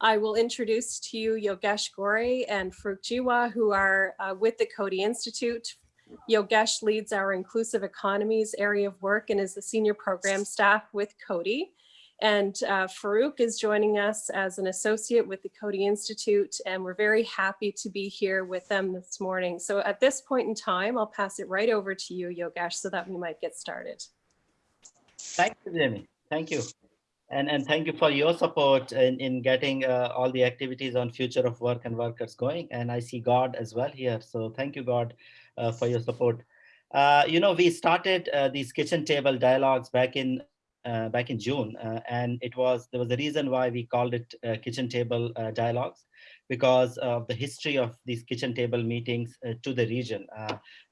I will introduce to you Yogesh Ghore and Farooq Jiwa, who are uh, with the Coady Institute. Yogesh leads our inclusive economies area of work and is the senior program staff with Coady. And uh, Farooq is joining us as an associate with the Coady Institute, and we're very happy to be here with them this morning. So at this point in time, I'll pass it right over to you, Yogesh, so that we might get started. Thank you, Jamie. Thank you. And, and thank you for your support in, in getting uh, all the activities on future of work and workers going. And I see God as well here. So thank you, God, uh, for your support. Uh, you know, we started uh, these kitchen table dialogues back in uh, back in June, uh, and it was there was a reason why we called it kitchen table dialogues because of the history of these kitchen table meetings to the region.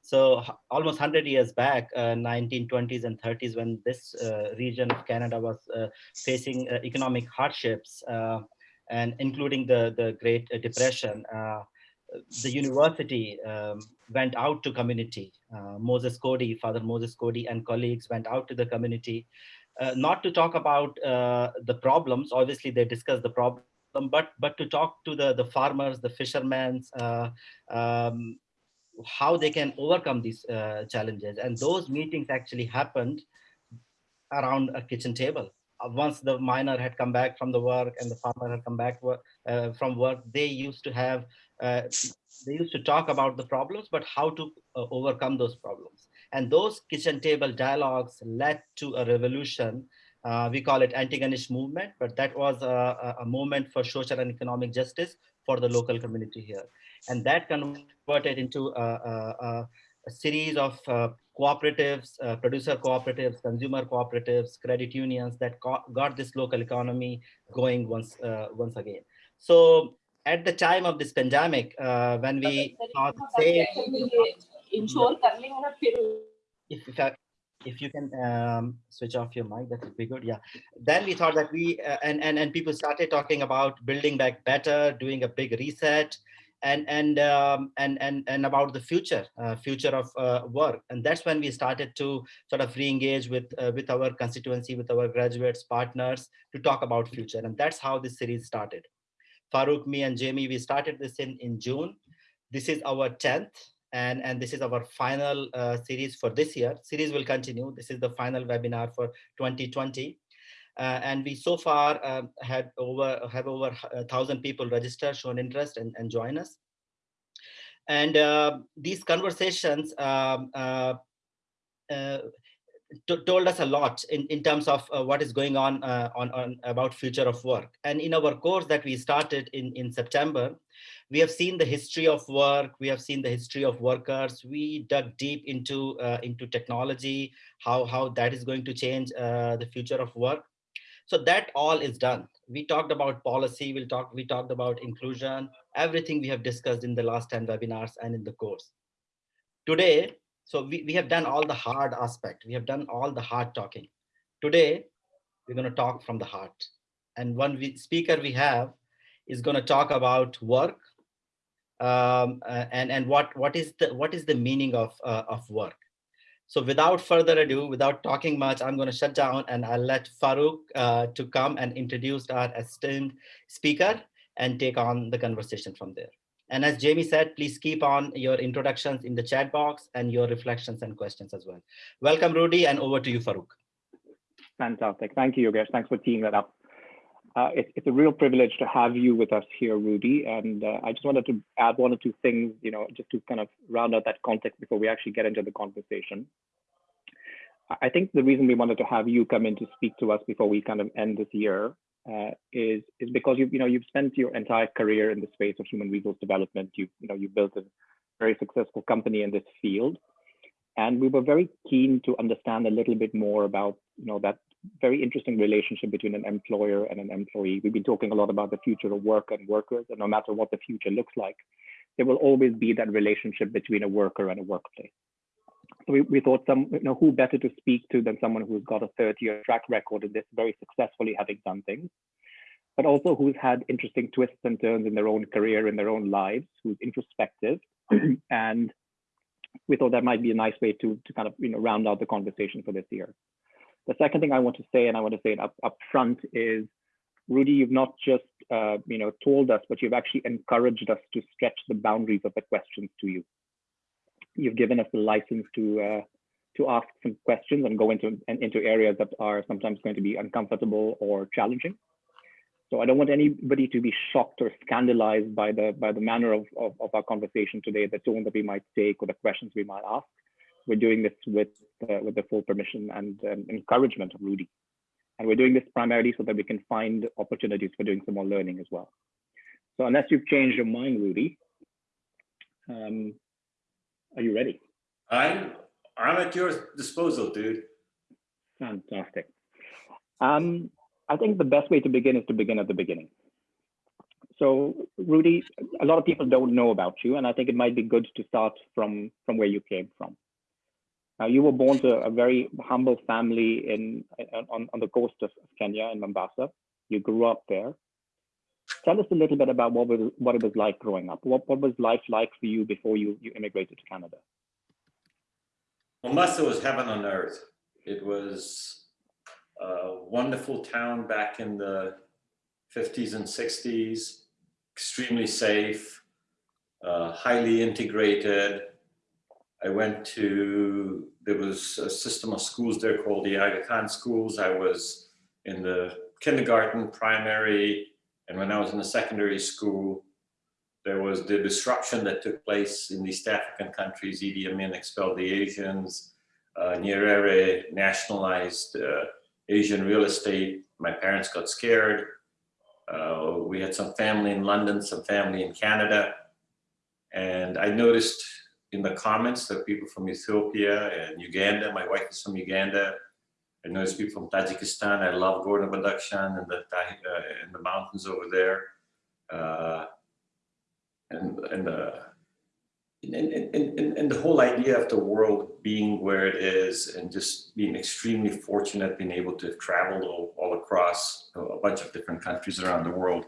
So almost 100 years back, uh, 1920s and 30s, when this uh, region of Canada was uh, facing uh, economic hardships, uh, and including the, the Great Depression, uh, the university um, went out to community. Moses Coady, Father Moses Coady and colleagues went out to the community, not to talk about the problems, obviously they discussed the but but to talk to the the farmers, the fishermen, uh, um, how they can overcome these uh, challenges. And those meetings actually happened around a kitchen table. Uh, once the miner had come back from the work and the farmer had come back uh, from work, they used to have, uh, they used to talk about the problems, but how to uh, overcome those problems. And those kitchen table dialogues led to a revolution uh, we call it Antigonish movement, but that was a, a, movement for social and economic justice for the local community here. And that converted into a, a, a series of uh, cooperatives, uh, producer cooperatives, consumer cooperatives, credit unions that got this local economy going once, uh, once again. So at the time of this pandemic, uh, when we thought, say, if, if, I, if you can um, switch off your mic, that would be good. Yeah. Then we thought that we uh, and and and people started talking about building back better, doing a big reset, and and um, and and and about the future, uh, future of uh, work. And that's when we started to sort of re-engage with uh, with our constituency, with our graduates, partners, to talk about future. And that's how this series started. Farooq, me, and Jamie, we started this in in June. This is our tenth and, and this is our final uh, series for this year. Series will continue. This is the final webinar for 2020. Uh, and we so far uh, had over have over a thousand people register, shown interest, and, and join us. And uh, these conversations um, uh, uh, told us a lot in, in terms of uh, what is going on, uh, on on about future of work. And in our course that we started in, in September, we have seen the history of work we have seen the history of workers. We dug deep into uh, into technology how how that is going to change uh, the future of work. So that all is done. We talked about policy we'll talk we talked about inclusion everything we have discussed in the last 10 webinars and in the course. Today so we, we have done all the hard aspect we have done all the hard talking today we're going to talk from the heart and one we, speaker we have is going to talk about work um, uh, and and what what is the what is the meaning of uh, of work. So without further ado, without talking much, I'm going to shut down and I'll let Farooq uh, to come and introduce our esteemed speaker and take on the conversation from there. And as Jamie said, please keep on your introductions in the chat box and your reflections and questions as well. Welcome, Rudy, and over to you, Farooq. Fantastic. Thank you, Yogesh. Thanks for teeing that up. Uh, it, it's a real privilege to have you with us here, Rudy. And uh, I just wanted to add one or two things, you know, just to kind of round out that context before we actually get into the conversation. I think the reason we wanted to have you come in to speak to us before we kind of end this year uh, is is because you you know you've spent your entire career in the space of human resource development. You you know you built a very successful company in this field, and we were very keen to understand a little bit more about you know that very interesting relationship between an employer and an employee. We've been talking a lot about the future of work and workers, and no matter what the future looks like, there will always be that relationship between a worker and a workplace. So we, we thought some, you know, who better to speak to than someone who's got a 30-year track record in this, very successfully having done things, but also who's had interesting twists and turns in their own career, in their own lives, who's introspective, and we thought that might be a nice way to to kind of you know round out the conversation for this year. The second thing I want to say, and I want to say it up, up front, is Rudy, you've not just uh, you know, told us, but you've actually encouraged us to stretch the boundaries of the questions to you. You've given us the license to uh, to ask some questions and go into and into areas that are sometimes going to be uncomfortable or challenging. So I don't want anybody to be shocked or scandalized by the by the manner of, of, of our conversation today, the tone that we might take or the questions we might ask. We're doing this with uh, with the full permission and um, encouragement of Rudy. And we're doing this primarily so that we can find opportunities for doing some more learning as well. So unless you've changed your mind, Rudy, um, are you ready? I'm I'm at your disposal, dude. Fantastic. Um, I think the best way to begin is to begin at the beginning. So Rudy, a lot of people don't know about you, and I think it might be good to start from, from where you came from. Uh, you were born to a very humble family in on, on the coast of Kenya in Mombasa. You grew up there. Tell us a little bit about what was what it was like growing up. What what was life like for you before you you immigrated to Canada? Mombasa was heaven on earth. It was a wonderful town back in the 50s and 60s, extremely safe, uh, highly integrated. I went to, there was a system of schools there called the Aga Khan schools. I was in the kindergarten, primary, and when I was in the secondary school, there was the disruption that took place in East African countries. Idi Amin expelled the Asians. Uh, Nyerere nationalized uh, Asian real estate. My parents got scared. Uh, we had some family in London, some family in Canada. And I noticed in the comments that people from Ethiopia and Uganda, my wife is from Uganda. I noticed people from Tajikistan. I love Gorno-Badakhshan and the, uh, the mountains over there. Uh, and and uh, and, and, and, and the whole idea of the world being where it is and just being extremely fortunate being able to travel all, all across a bunch of different countries around the world.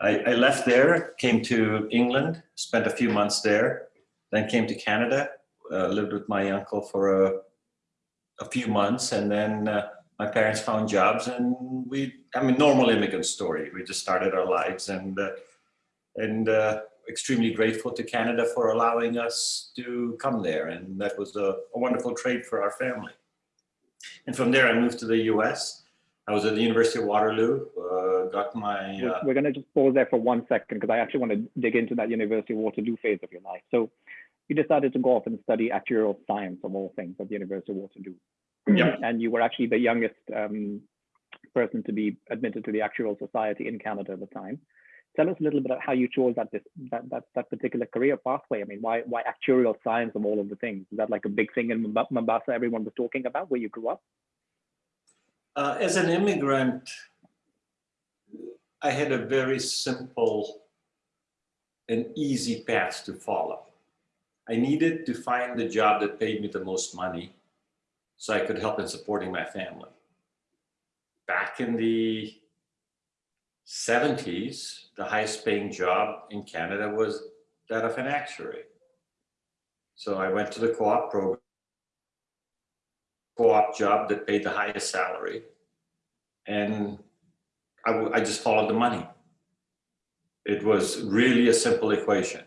I, I left there, came to England, spent a few months there, then came to Canada, uh, lived with my uncle for a, a few months, and then uh, my parents found jobs and we, I mean, normal immigrant story. We just started our lives and, uh, and uh, extremely grateful to Canada for allowing us to come there. And that was a, a, wonderful trade for our family. And from there, I moved to the US. I was at the University of Waterloo, uh, got my... Uh, We're going to just pause there for one second because I actually want to dig into that University of Waterloo phase of your life. So you decided to go off and study actuarial science of all things at the University of Waterloo. And you were actually the youngest um, person to be admitted to the Actuarial Society in Canada at the time tell us a little bit about how you chose that, that that that particular career pathway. I mean, why why actuarial science of all of the things? Is that like a big thing in Mombasa everyone was talking about where you grew up? Uh, as an immigrant, I had a very simple and easy path to follow. I needed to find the job that paid me the most money so I could help in supporting my family. Back in the 70s, the highest paying job in Canada was that of an actuary. So I went to the co-op program, co-op job that paid the highest salary. And I, I just followed the money. It was really a simple equation.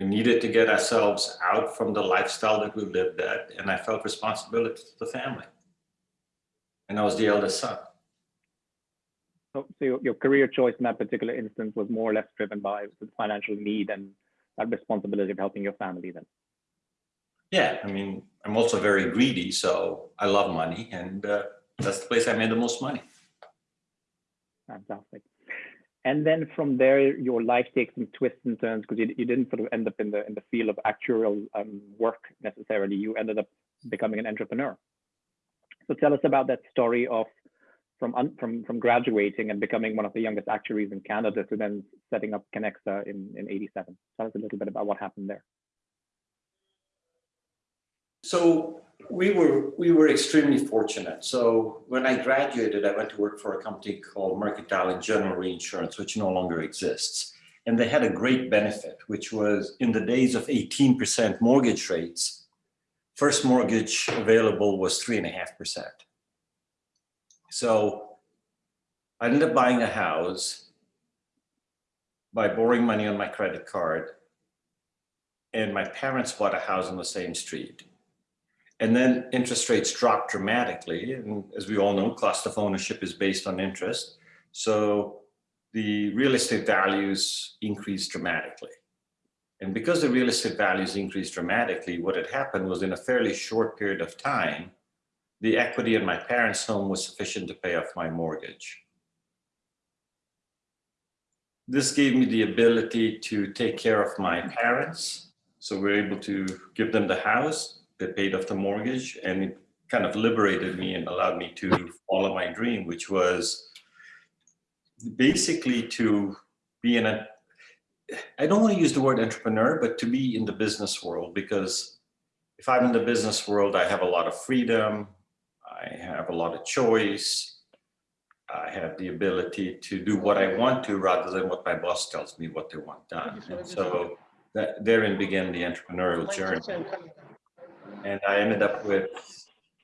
We needed to get ourselves out from the lifestyle that we lived at, and I felt responsibility to the family. And I was the eldest son. So, so your, your career choice in that particular instance was more or less driven by the financial need and that responsibility of helping your family then? Yeah, I mean, I'm also very greedy, so I love money and uh, that's the place I made the most money. Fantastic. And then from there, your life takes some twists and turns because you, you didn't sort of end up in the in the field of actuarial um, work necessarily. You ended up becoming an entrepreneur. So tell us about that story of from from from graduating and becoming one of the youngest actuaries in Canada to then setting up Kenexa in in 87. Tell us a little bit about what happened there. So we were we were extremely fortunate. So when I graduated, I went to work for a company called Mercantile and General Reinsurance, which no longer exists. And they had a great benefit, which was in the days of 18% mortgage rates, first mortgage available was three and a half percent. So I ended up buying a house by borrowing money on my credit card. And my parents bought a house on the same street. And then interest rates dropped dramatically. And as we all know, cost of ownership is based on interest. So the real estate values increased dramatically. And because the real estate values increased dramatically, what had happened was in a fairly short period of time, the equity in my parents' home was sufficient to pay off my mortgage. This gave me the ability to take care of my parents. So we we're able to give them the house, they paid off the mortgage, and it kind of liberated me and allowed me to follow my dream, which was basically to be in a, I don't want to use the word entrepreneur, but to be in the business world, because if I'm in the business world, I have a lot of freedom, I have a lot of choice, I have the ability to do what I want to rather than what my boss tells me what they want done. And so that therein began the entrepreneurial journey. And I ended up with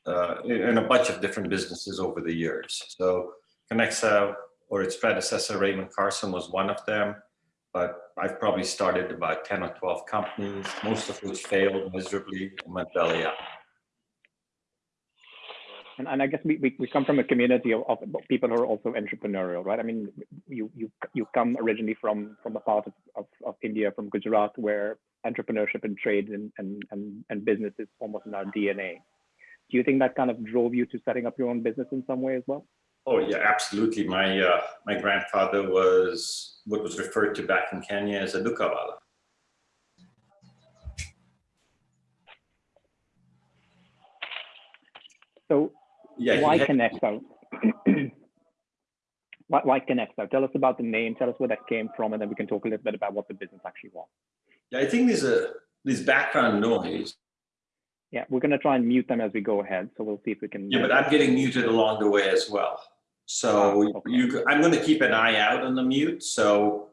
uh, in a bunch of different businesses over the years. So Kenexa or its predecessor, Raymond Karsan was one of them. But I've probably started about 10 or 12 companies, most of which failed miserably and went belly up. And, and I guess we, we, we come from a community of, of people who are also entrepreneurial, right? I mean, you you you come originally from from a part of, of, of India, from Gujarat, where entrepreneurship and trade and, and, and, and business is almost in our DNA. Do you think that kind of drove you to setting up your own business in some way as well? Oh yeah, absolutely. My uh, my grandfather was what was referred to back in Kenya as a dukawala. So Yeah, why had- Kenexa? why, why Kenexa? Tell us about the name. Tell us where that came from, and then we can talk a little bit about what the business actually was. Yeah, I think there's a there's background noise. Yeah, we're going to try and mute them as we go ahead. So we'll see if we can. Yeah, but I'm getting muted along the way as well. So Ah, okay. you, I'm going to keep an eye out on the mute. So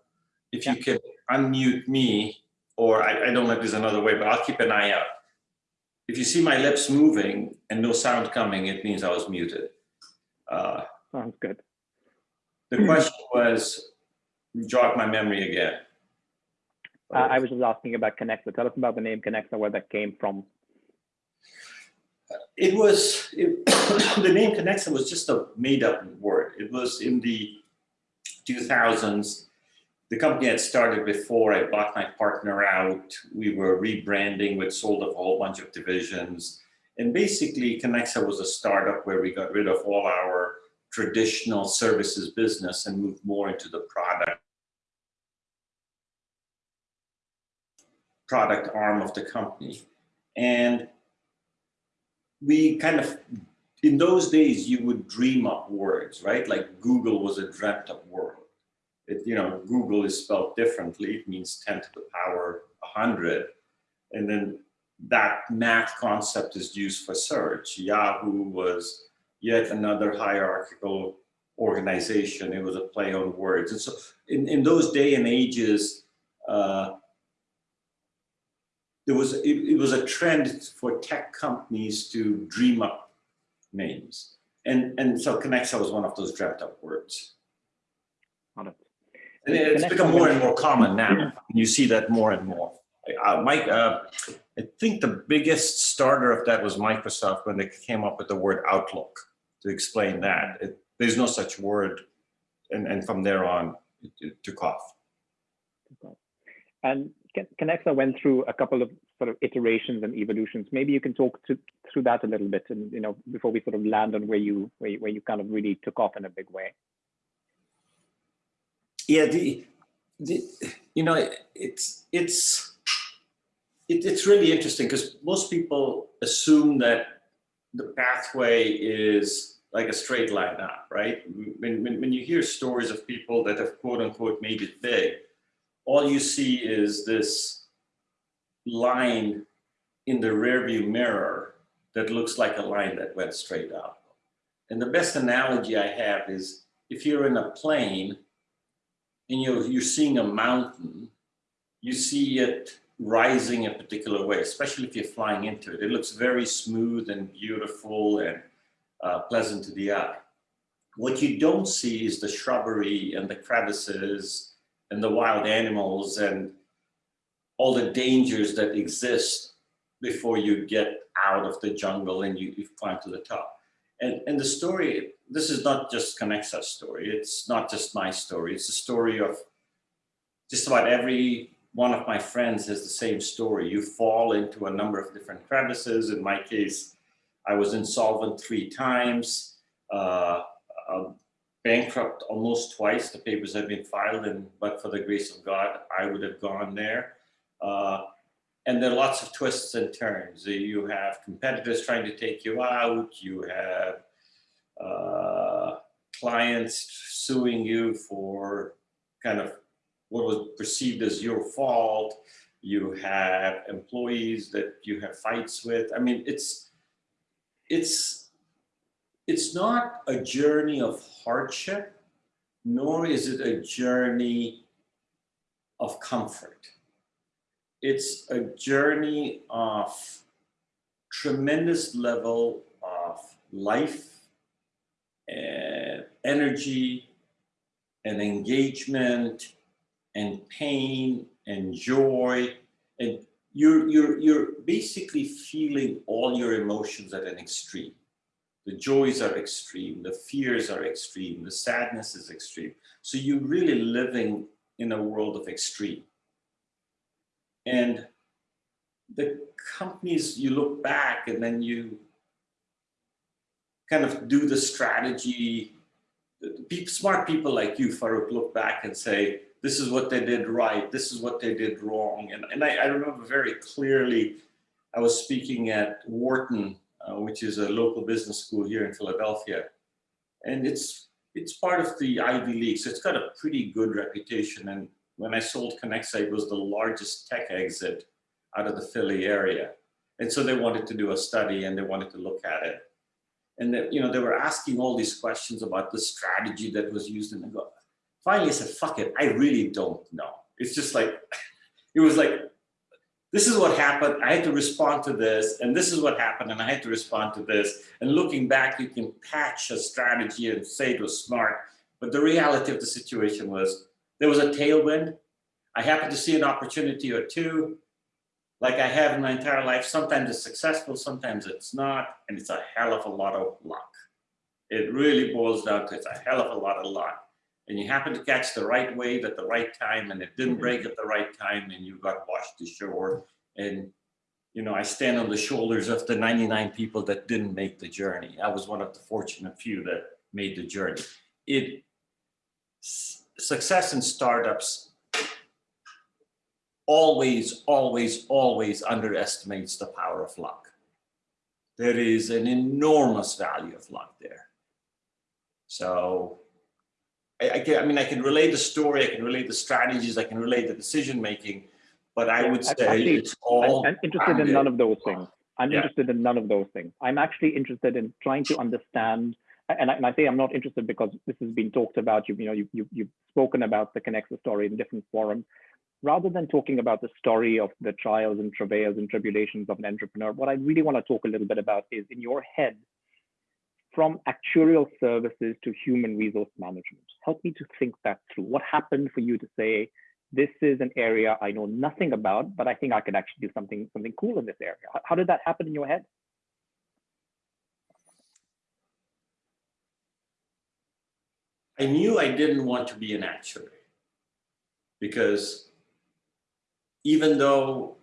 if you could unmute me, or I, I don't know if there's another way, but I'll keep an eye out. If you see my lips moving and no sound coming, it means I was muted. Uh, Sounds good. the question was, jog my memory again. Uh, I was just asking about Kenexa. Tell us about the name Kenexa, where that came from. It was, it, the name Kenexa was just a made up word. It was in the 2000s. The company had started before I bought my partner out. We were rebranding, we sold a whole bunch of divisions. And basically Kenexa was a startup where we got rid of all our traditional services business and moved more into the product product arm of the company. And we kind of, in those days, you would dream up words, right? Like Google was a dreamt up word. It, you know, Google is spelled differently. It means 10 to the power 100. And then that math concept is used for search. Yahoo was yet another hierarchical organization. It was a play on words. And so in, in those day and ages, uh, there was it, it, was a trend for tech companies to dream up names. And and so Kenexa was one of those dreamt up words. And it's Connexa become more and more common now. You see that more and more. Uh, mike uh, i think the biggest starter of that was microsoft when they came up with the word outlook to explain that. It, there's no such word and and from there on it, it took off. And Kenexa went through a couple of sort of iterations and evolutions. Maybe you can talk to, through that a little bit, and you know, before we sort of land on where you where you, where you kind of really took off in a big way. yeah the, the you know it's it's it, it's really interesting because most people assume that the pathway is like a straight line up right when, when, when you hear stories of people that have quote unquote made it big all you see is this line in the rearview mirror that looks like a line that went straight up and the best analogy i have is if you're in a plane and you're, you're seeing a mountain, you see it rising a particular way, especially if you're flying into it. It looks very smooth and beautiful and uh, pleasant to the eye. What you don't see is the shrubbery and the crevices and the wild animals and all the dangers that exist before you get out of the jungle and you, you climb to the top. And, and the story, this is not just Kenexa's story. It's not just my story. It's the story of just about every one of my friends has the same story. You fall into a number of different crevices. In my case, I was insolvent three times, uh, uh, bankrupt almost twice. The papers had been filed and but for the grace of God, I would have gone there. Uh, and there are lots of twists and turns. You have competitors trying to take you out. You have uh, clients suing you for kind of what was perceived as your fault. You have employees that you have fights with. I mean, it's it's it's not a journey of hardship, nor is it a journey of comfort. It's a journey of tremendous level of life and energy and engagement and pain and joy and you're you're you're basically feeling all your emotions at an extreme the joys are extreme the fears are extreme the sadness is extreme. So you're really living in a world of extreme. And the companies you look back and then you kind of do the strategy. Smart people like you Farooq look back and say this is what they did right, this is what they did wrong. And, and I, I remember very clearly, I was speaking at Wharton, uh, which is a local business school here in Philadelphia. And it's, it's part of the Ivy League, so it's got a pretty good reputation. And when I sold Kenexa, it was the largest tech exit out of the Philly area. And so they wanted to do a study and they wanted to look at it. And that, you know, they were asking all these questions about the strategy that was used in the go. finally I said, fuck it, I really don't know. It's just like, it was like, this is what happened. I had to respond to this, and this is what happened, and I had to respond to this. And looking back, you can patch a strategy and say it was smart, but the reality of the situation was there was a tailwind. I happened to see an opportunity or two, like I have in my entire life. Sometimes it's successful, sometimes it's not, and it's a hell of a lot of luck. It really boils down to it's a hell of a lot of luck and you happen to catch the right wave at the right time and it didn't mm-hmm. break at the right time and you got washed ashore and you know i stand on the shoulders of the 99 people that didn't make the journey. I was one of the fortunate few that made the journey. It success in startups always always always underestimates the power of luck. There is an enormous value of luck there. So I, I, can, I mean, I can relate the story, I can relate the strategies, I can relate the decision making, but I would say Actually, it's all. I'm interested in none of those things. I'm Yeah. interested in none of those things. I'm actually interested in trying to understand, and I, and I say I'm not interested because this has been talked about. You, you know, you, you, you've spoken about the Kenexa story in different forums. Rather than talking about the story of the trials and travails and tribulations of an entrepreneur, what I really want to talk a little bit about is in your head, from actuarial services to human resource management. Help me to think that through. What happened for you to say, this is an area I know nothing about, but I think I could actually do something, something cool in this area. How, did that happen in your head? I knew I didn't want to be an actuary because even though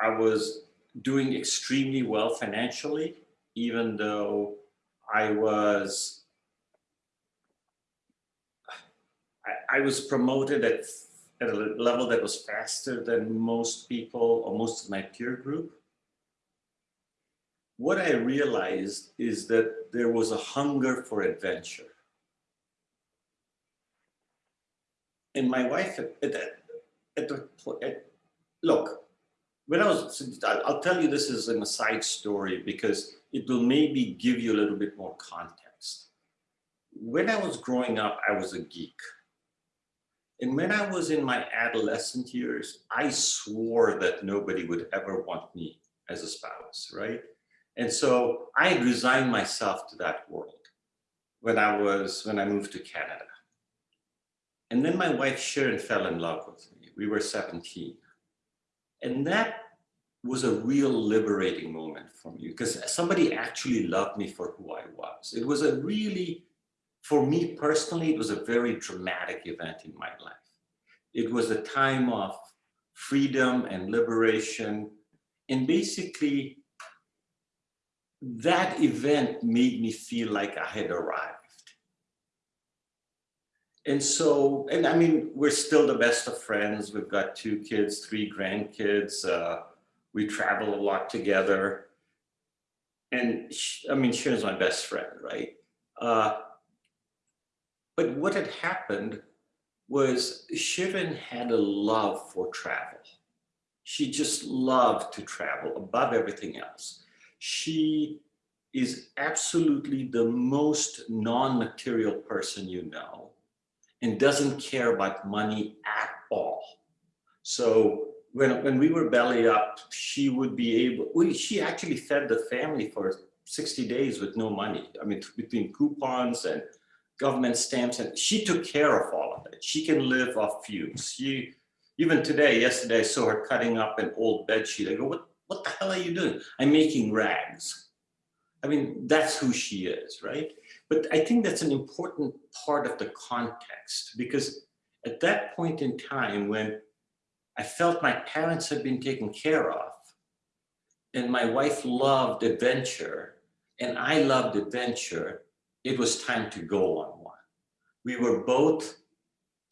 I was doing extremely well financially, even though I was I, I was promoted at, at a level that was faster than most people or most of my peer group. What I realized is that there was a hunger for adventure. And my wife, at, at, at the, at, look, when I was, I'll tell you this is an aside story because it will maybe give you a little bit more context. When I was growing up, I was a geek. And when I was in my adolescent years, I swore that nobody would ever want me as a spouse, right? And so I resigned myself to that world when I was, when I moved to Canada. And then my wife Sharon fell in love with me. We were 17. And that was a real liberating moment for me because somebody actually loved me for who I was. It was a really, for me personally, it was a very dramatic event in my life. It was a time of freedom and liberation. And basically, that event made me feel like I had arrived. And so, and I mean, we're still the best of friends. We've got two kids, three grandkids. Uh, we travel a lot together. And sh- I mean, Sharon's my best friend, right? Uh, but what had happened was Sharon had a love for travel. She just loved to travel above everything else. She is absolutely the most non-material person you know and doesn't care about money at all. So when, when we were belly up, she would be able, we, she actually fed the family for 60 days with no money. I mean, between coupons and government stamps, and she took care of all of it. She can live off fumes. She, even today, yesterday, I saw her cutting up an old bed sheet. I go, what, what the hell are you doing? I'm making rags. I mean, that's who she is, right? But I think that's an important part of the context because at that point in time when I felt my parents had been taken care of and my wife loved adventure and I loved adventure, it was time to go on one. We were both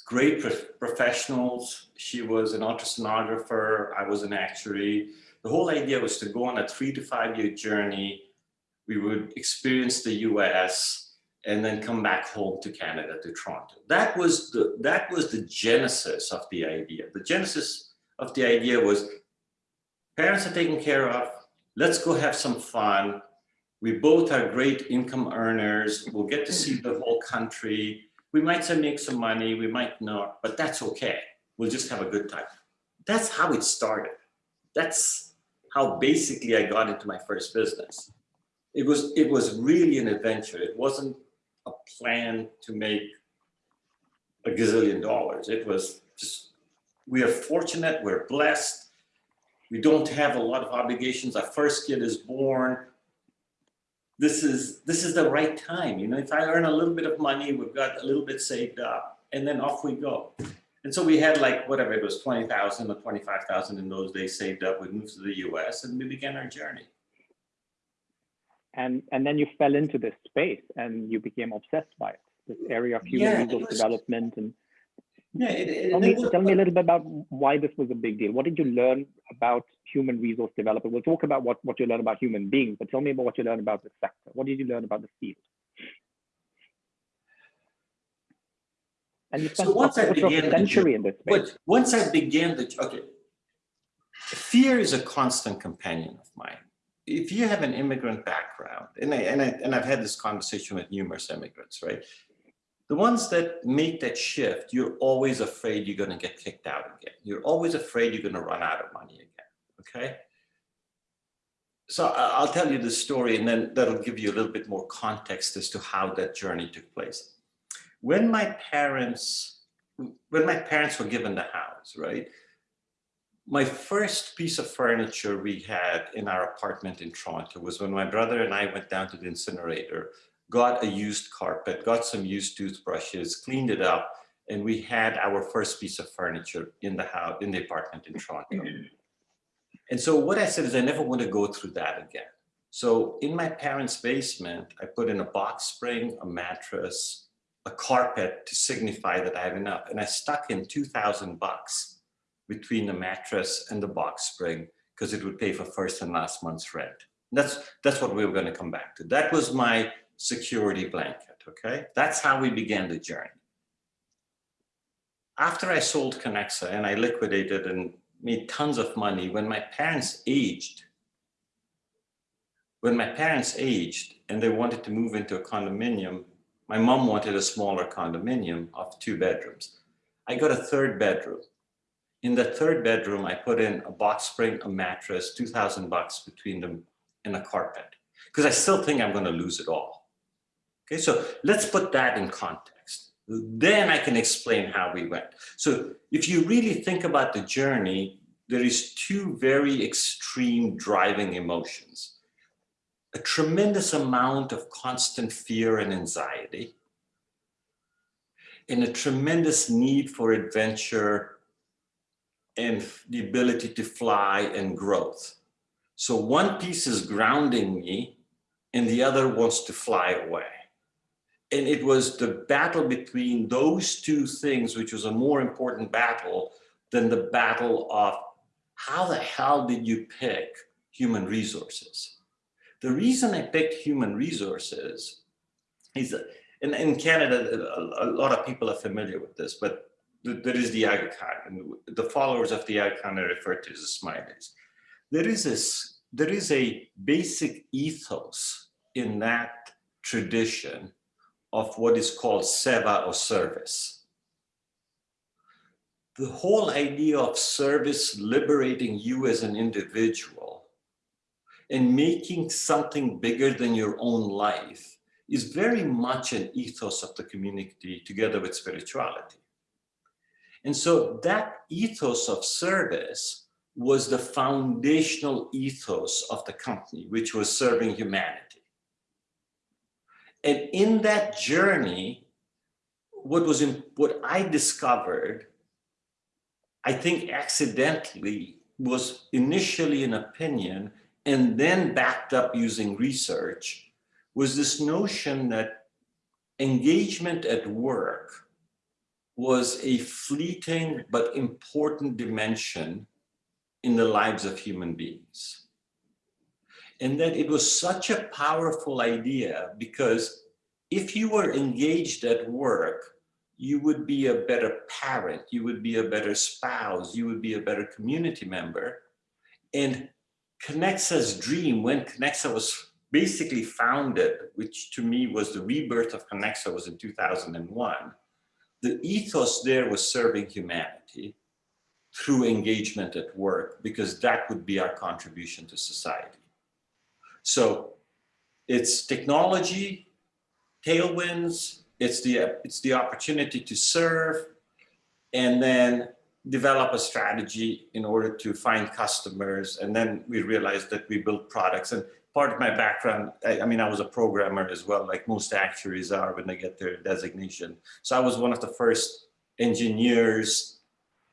great pro professionals. She was an ultrasonographer, I was an actuary. The whole idea was to go on a three to five year journey. We would experience the US, and then come back home to Canada, to Toronto. That was the, that was the genesis of the idea. The genesis of the idea was parents are taken care of, let's go have some fun. We both are great income earners. We'll get to see the whole country. We might make some money, we might not, but that's okay. We'll just have a good time. That's how it started. That's how basically I got into my first business. It was, it was really an adventure. It wasn't plan to make a gazillion dollars. It was just, we are fortunate, we're blessed. We don't have a lot of obligations. Our first kid is born. This is, this is the right time. You know, if I earn a little bit of money, we've got a little bit saved up and then off we go. And so we had like, whatever it was, 20,000 or 25,000 in those days saved up. We moved to the US and we began our journey and and then you fell into this space and you became obsessed by it this area of human Yeah, resource was- development and Yeah, it, it, tell me was- tell me a little bit about why this was a big deal. What did you learn about human resource development? We'll talk about what what you learn about human beings but tell me about what you learned about the sector. What did you learn about the field? And you So once I a quarter of began a the in this space. But once I began the, okay, fear is a constant companion of mine. If you have an immigrant background, and, I, and, I, and I've had this conversation with numerous immigrants, right? The ones that make that shift, you're always afraid you're gonna get kicked out again. You're always afraid you're gonna run out of money again, okay? So I'll tell you the story and then that'll give you a little bit more context as to how that journey took place. When my parents, when my parents were given the house, right? My first piece of furniture we had in our apartment in Toronto was when my brother and I went down to the incinerator, got a used carpet, got some used toothbrushes, cleaned it up, and we had our first piece of furniture in the house, in the apartment in Toronto. Mm-hmm. And so what I said is I never want to go through that again. So in my parents' basement, I put in a box spring, a mattress, a carpet to signify that I have enough. And I stuck in 2000 bucks between the mattress and the box spring because it would pay for first and last month's rent. That's, that's what we were going to come back to. That was my security blanket, okay? That's how we began the journey. After I sold Kenexa and I liquidated and made tons of money, when my parents aged, when my parents aged and they wanted to move into a condominium, my mom wanted a smaller condominium of two bedrooms. I got a third bedroom. In the third bedroom, I put in a box spring, a mattress, 2000 bucks between them and a carpet. Because I still think I'm gonna lose it all. Okay, so let's put that in context. Then I can explain how we went. So if you really think about the journey, there is two very extreme driving emotions. A tremendous amount of constant fear and anxiety, and a tremendous need for adventure and the ability to fly and growth. So one piece is grounding me and the other wants to fly away. And it was the battle between those two things, which was a more important battle than the battle of how the hell did you pick human resources? The reason I picked human resources is that in, Canada, a lot of people are familiar with this, but th- there is the Aga Khan, and the followers of the Aga Khan are referred to as Ismailis. There is this, there is a basic ethos in that tradition of what is called seva or service. The whole idea of service liberating you as an individual and making something bigger than your own life is very much an ethos of the community together with spirituality. And so that ethos of service was the foundational ethos of the company, which was serving humanity. And in that journey, what was in, what I discovered, I think accidentally was initially an opinion and then backed up using research was this notion that engagement at work was a fleeting but important dimension in the lives of human beings. And that it was such a powerful idea because if you were engaged at work, you would be a better parent, you would be a better spouse, you would be a better community member. And Kenexa's dream, when Kenexa was basically founded, which to me was the rebirth of Kenexa was in 2001, the ethos there was serving humanity through engagement at work, because that would be our contribution to society. So it's technology, tailwinds, it's the, it's the opportunity to serve, and then develop a strategy in order to find customers. And then we realized that we built products. And part of my background, I, I, mean, I was a programmer as well, like most actuaries are when they get their designation. So I was one of the first engineers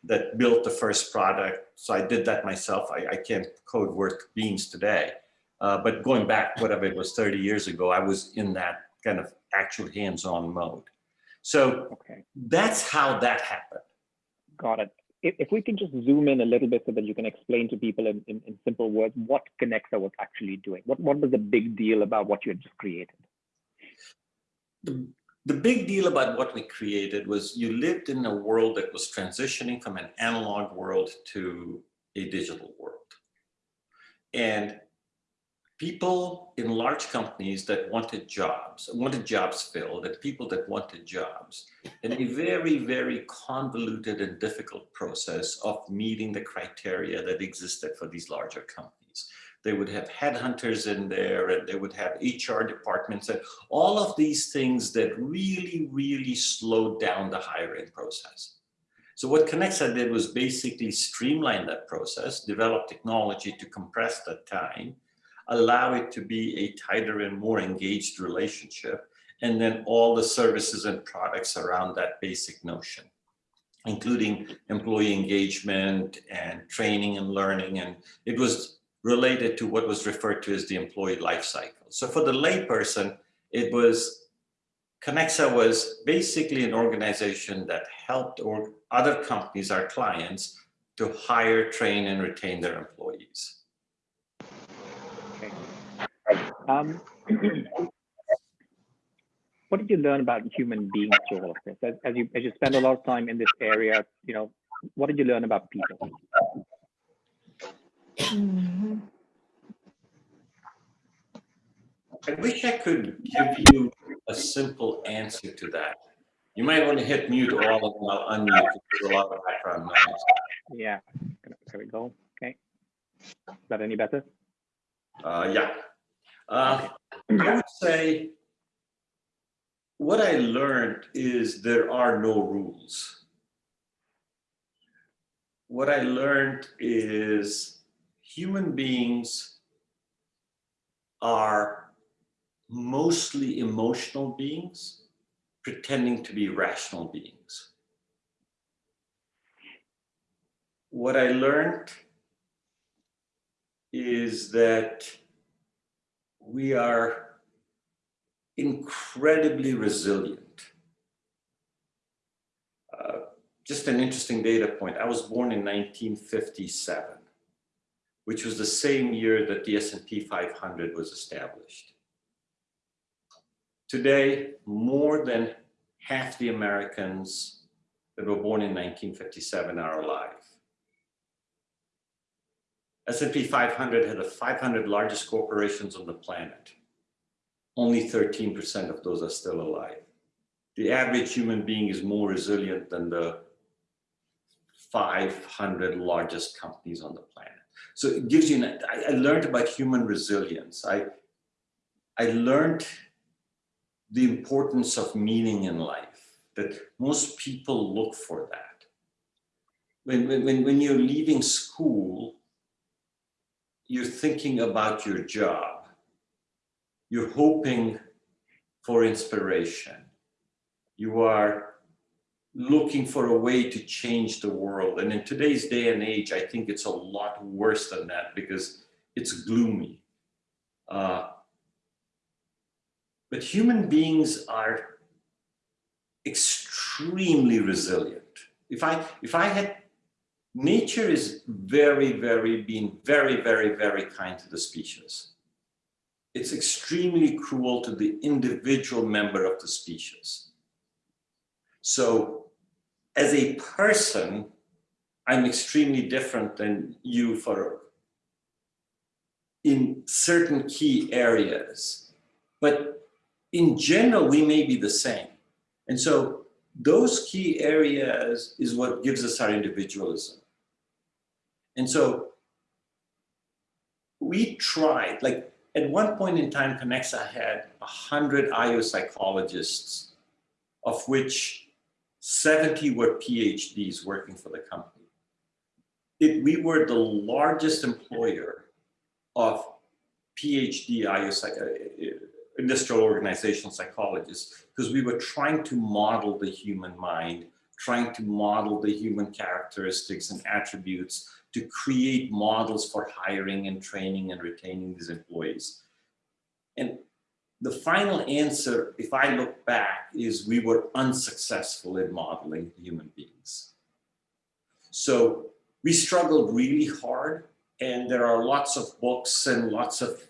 that built the first product. So I did that myself. I, I can't code worth beans today. Uh, but going back, whatever it was 30 years ago, I was in that kind of actual hands-on mode. So okay. that's how that happened. Got it. If, if, we can just zoom in a little bit so that you can explain to people in, in, in simple words what Kenexa was actually doing. What, what was the big deal about what you had just created? The, the big deal about what we created was you lived in a world that was transitioning from an analog world to a digital world. And people in large companies that wanted jobs, wanted jobs filled, and people that wanted jobs in a very, very convoluted and difficult process of meeting the criteria that existed for these larger companies. They would have headhunters in there and they would have HR departments and all of these things that really, really slowed down the hiring process. So what Kenexa did was basically streamline that process, develop technology to compress that time, allow it to be a tighter and more engaged relationship, and then all the services and products around that basic notion, including employee engagement and training and learning. And it was related to what was referred to as the employee life cycle. So for the layperson, it was, Kenexa was basically an organization that helped or other companies, our clients, to hire, train, and retain their employees. Um, what did you learn about human beings through all of this? As, as, you as you spend a lot of time in this area, you know, what did you learn about people? I wish I could give you a simple answer to that. You might want to hit mute all and I'll unmute there's a lot of background noise. Yeah, there we go. Okay. Is that any better? Uh, yeah. Uh, I would say what I learned is there are no rules. What I learned is human beings are mostly emotional beings pretending to be rational beings. What I learned is that we are incredibly resilient. Uh, just an interesting data point. I was born in 1957, which was the same year that the S&P 500 was established. Today, more than half the Americans that were born in 1957 are alive. S&P 500 had the 500 largest corporations on the planet. Only 13% of those are still alive. The average human being is more resilient than the 500 largest companies on the planet. So it gives you, an, I, I learned about human resilience. I, I learned the importance of meaning in life, that most people look for that. When, when, when you're leaving school, you're thinking about your job. You're hoping for inspiration. You are looking for a way to change the world. And in today's day and age, I think it's a lot worse than that because it's gloomy. Uh, but human beings are extremely resilient. If I, if I had, nature is very, very, being very, very, very kind to the species. It's extremely cruel to the individual member of the species. So as a person, I'm extremely different than you for in certain key areas. But in general, we may be the same. And so those key areas is what gives us our individualism. And so we tried, like at one point in time, Kenexa had 100 IO psychologists, of which 70 were PhDs working for the company. It, we were the largest employer of PhD IO uh, industrial organizational psychologists because we were trying to model the human mind, trying to model the human characteristics and attributes to create models for hiring and training and retaining these employees. And the final answer, if I look back, is we were unsuccessful in modeling human beings. So we struggled really hard and there are lots of books and lots of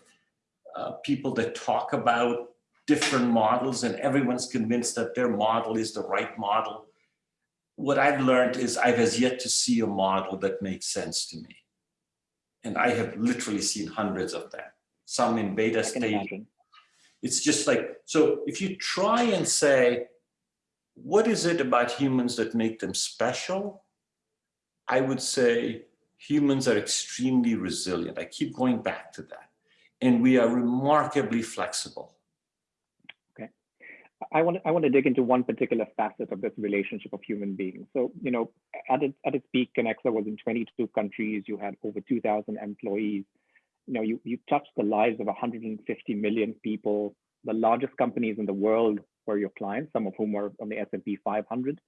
uh, people that talk about different models and everyone's convinced that their model is the right model. What I've learned is I've as yet to see a model that makes sense to me. And I have literally seen hundreds of them, some in beta state. It's just like, so if you try and say, what is it about humans that make them special? I would say humans are extremely resilient. I keep going back to that and we are remarkably flexible. I want, I want to dig into one particular facet of this relationship of human beings. So, you know, at its, at its peak, Kenexa was in 22 countries. You had over 2,000 employees. You know, you, you touched the lives of 150 million people. The largest companies in the world were your clients, some of whom were on the S&P 500.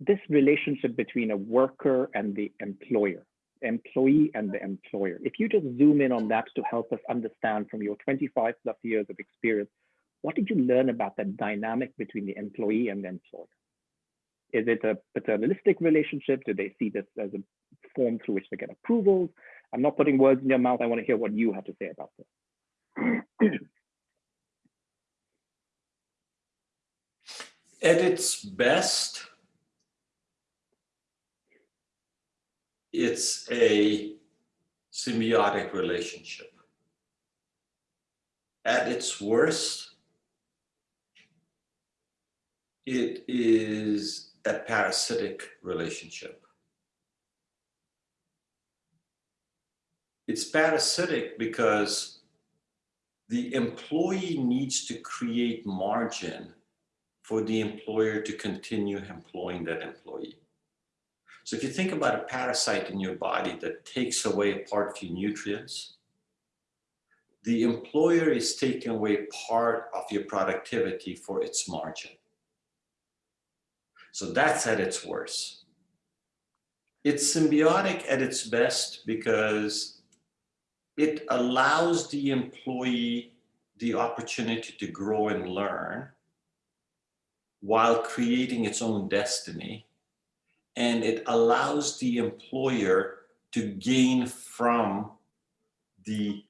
This relationship between a worker and the employer, employee and the employer. If you just zoom in on that to help us understand from your 25 plus years of experience, what did you learn about that dynamic between the employee and the employer? Is it a paternalistic relationship? Do they see this as a form through which they get approvals? I'm not putting words in your mouth. I want to hear what you have to say about this. At its best, it's a symbiotic relationship. At its worst, it is a parasitic relationship. It's parasitic because the employee needs to create margin for the employer to continue employing that employee. So if you think about a parasite in your body that takes away a part of your nutrients, the employer is taking away part of your productivity for its margin. So that's at its worst. It's symbiotic at its best because it allows the employee the opportunity to grow and learn while creating its own destiny. And it allows the employer to gain from the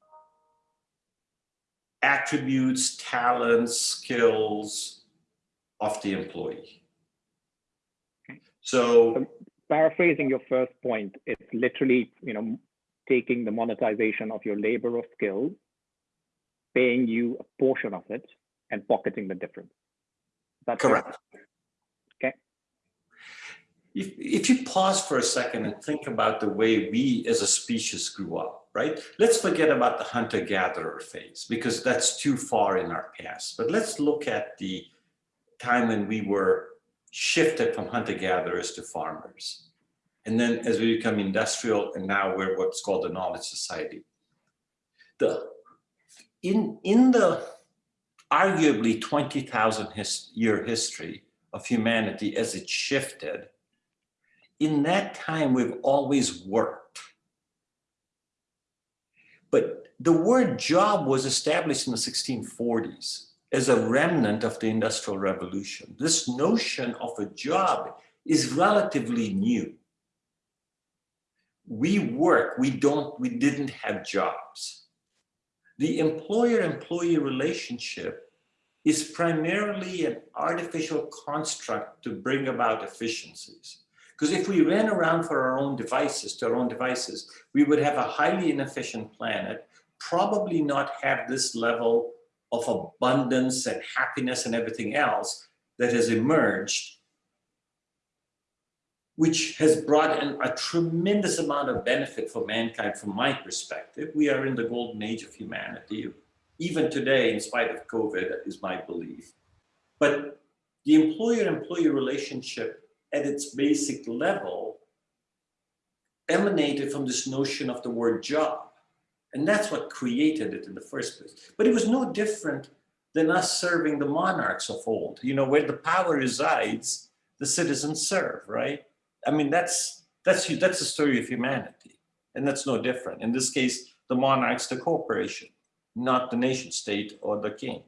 attributes, talents, skills of the employee. So um, Paraphrasing your first point, it's literally, you know, taking the monetization of your labor or skill, paying you a portion of it and pocketing the difference. That's? Correct. Okay. If, if you pause for a second and think about the way we as a species grew up, right? Let's forget about the hunter-gatherer phase because that's too far in our past. But let's look at the time when we were shifted from hunter-gatherers to farmers. And then as we become industrial and now we're what's called the knowledge society. The, in, in the arguably 20,000 his, year history of humanity as it shifted, in that time we've always worked. But the word job was established in the 1640s as a remnant of the Industrial Revolution. This notion of a job is relatively new. We work, we don't, we didn't have jobs. The employer-employee relationship is primarily an artificial construct to bring about efficiencies. Because if we ran around for our own devices, to our own devices, we would have a highly inefficient planet, probably not have this level of abundance and happiness and everything else that has emerged, which has brought in a tremendous amount of benefit for mankind from my perspective. We are in the golden age of humanity, even today, in spite of COVID, is my belief. But the employer-employee relationship at its basic level emanated from this notion of the word job. And that's what created it in the first place. But it was no different than us serving the monarchs of old. You know, where the power resides, the citizens serve, right? I mean, that's, that's, that's the story of humanity. And that's no different. In this case, the monarch's the corporation, not the nation state or the king.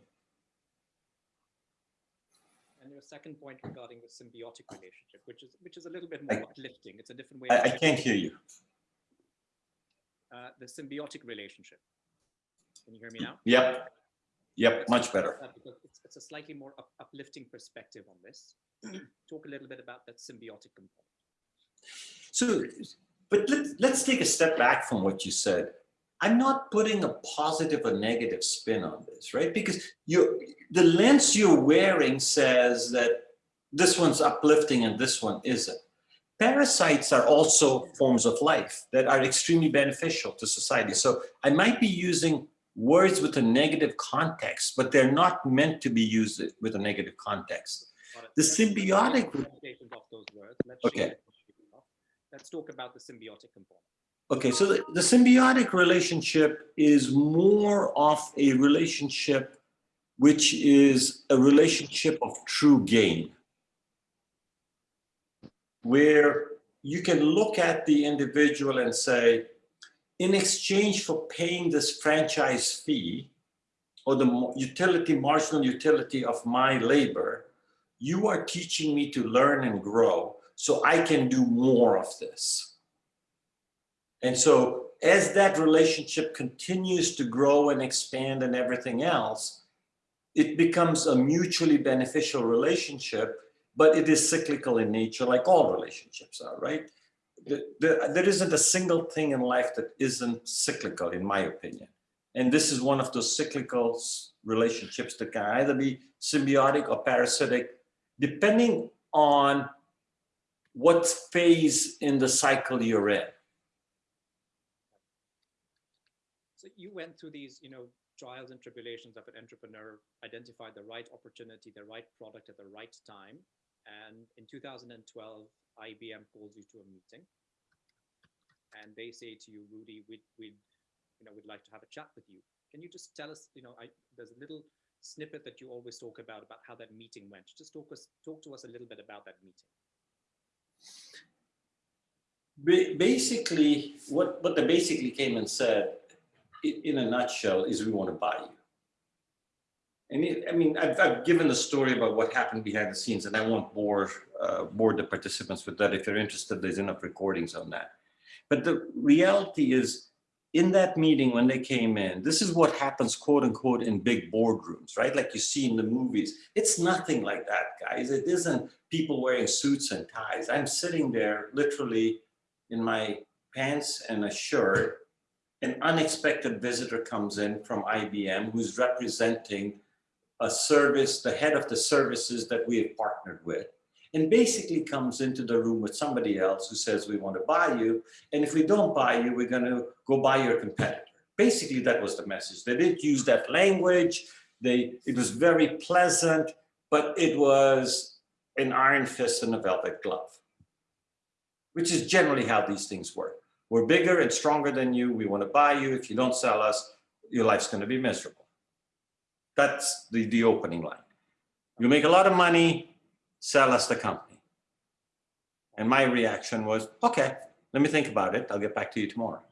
And your second point regarding the symbiotic relationship, which is which is a little bit more I- uplifting. It's a different way. I, I can't hear you. Uh, the symbiotic relationship. Can you hear me now? Yep. Yep, much better. Uh, it's, it's a slightly more up, uplifting perspective on this. Talk a little bit about that symbiotic component. So, but let's, let's take a step back from what you said. I'm not putting a positive or negative spin on this, right? Because you, the lens you're wearing says that this one's uplifting and this one isn't. Parasites are also forms of life that are extremely beneficial to society. So I might be using words with a negative context, but they're not meant to be used with a negative context. The symbiotic- of those words. Let's Okay. Let's talk about the symbiotic component. Okay, so the, the symbiotic relationship is more of a relationship which is a relationship of true gain. Where you can look at the individual and say, in exchange for paying this franchise fee or the utility, marginal utility of my labor, you are teaching me to learn and grow so I can do more of this. And so as that relationship continues to grow and expand and everything else, it becomes a mutually beneficial relationship, but it is cyclical in nature like all relationships are, right? The- the- there isn't a single thing in life that isn't cyclical, in my opinion. And this is one of those cyclical relationships that can either be symbiotic or parasitic, depending on what phase in the cycle you're in. So you went through these, you know, trials and tribulations of an entrepreneur, identified the right opportunity, the right product at the right time. And in 2012, IBM calls you to a meeting. And they say to you, Rudy, we'd, we'd, you know, we'd like to have a chat with you. Can you just tell us, you know, I, there's a little snippet that you always talk about, about how that meeting went. Just talk us, talk to us a little bit about that meeting. Basically, what, what they basically came and said, in a nutshell, is we want to buy you. And it, I mean, I've, I've given the story about what happened behind the scenes, and I won't bore, uh, bore the participants with that. If you're interested, there's enough recordings on that. But the reality is, in that meeting, when they came in, this is what happens, quote unquote, in big boardrooms, right? Like you see in the movies. It's nothing like that, guys. It isn't people wearing suits and ties. I'm sitting there literally in my pants and a shirt. An unexpected visitor comes in from IBM who's representing a service, the head of the services that we have partnered with, and basically comes into the room with somebody else who says, we want to buy you. And if we don't buy you, we're going to go buy your competitor. Basically, that was the message. They didn't use that language. They, it was very pleasant, but it was an iron fist and a velvet glove, which is generally how these things work. We're bigger and stronger than you. We want to buy you. If you don't sell us, your life's going to be miserable. That's the, the opening line. You make a lot of money, sell us the company. And my reaction was, okay, let me think about it. I'll get back to you tomorrow.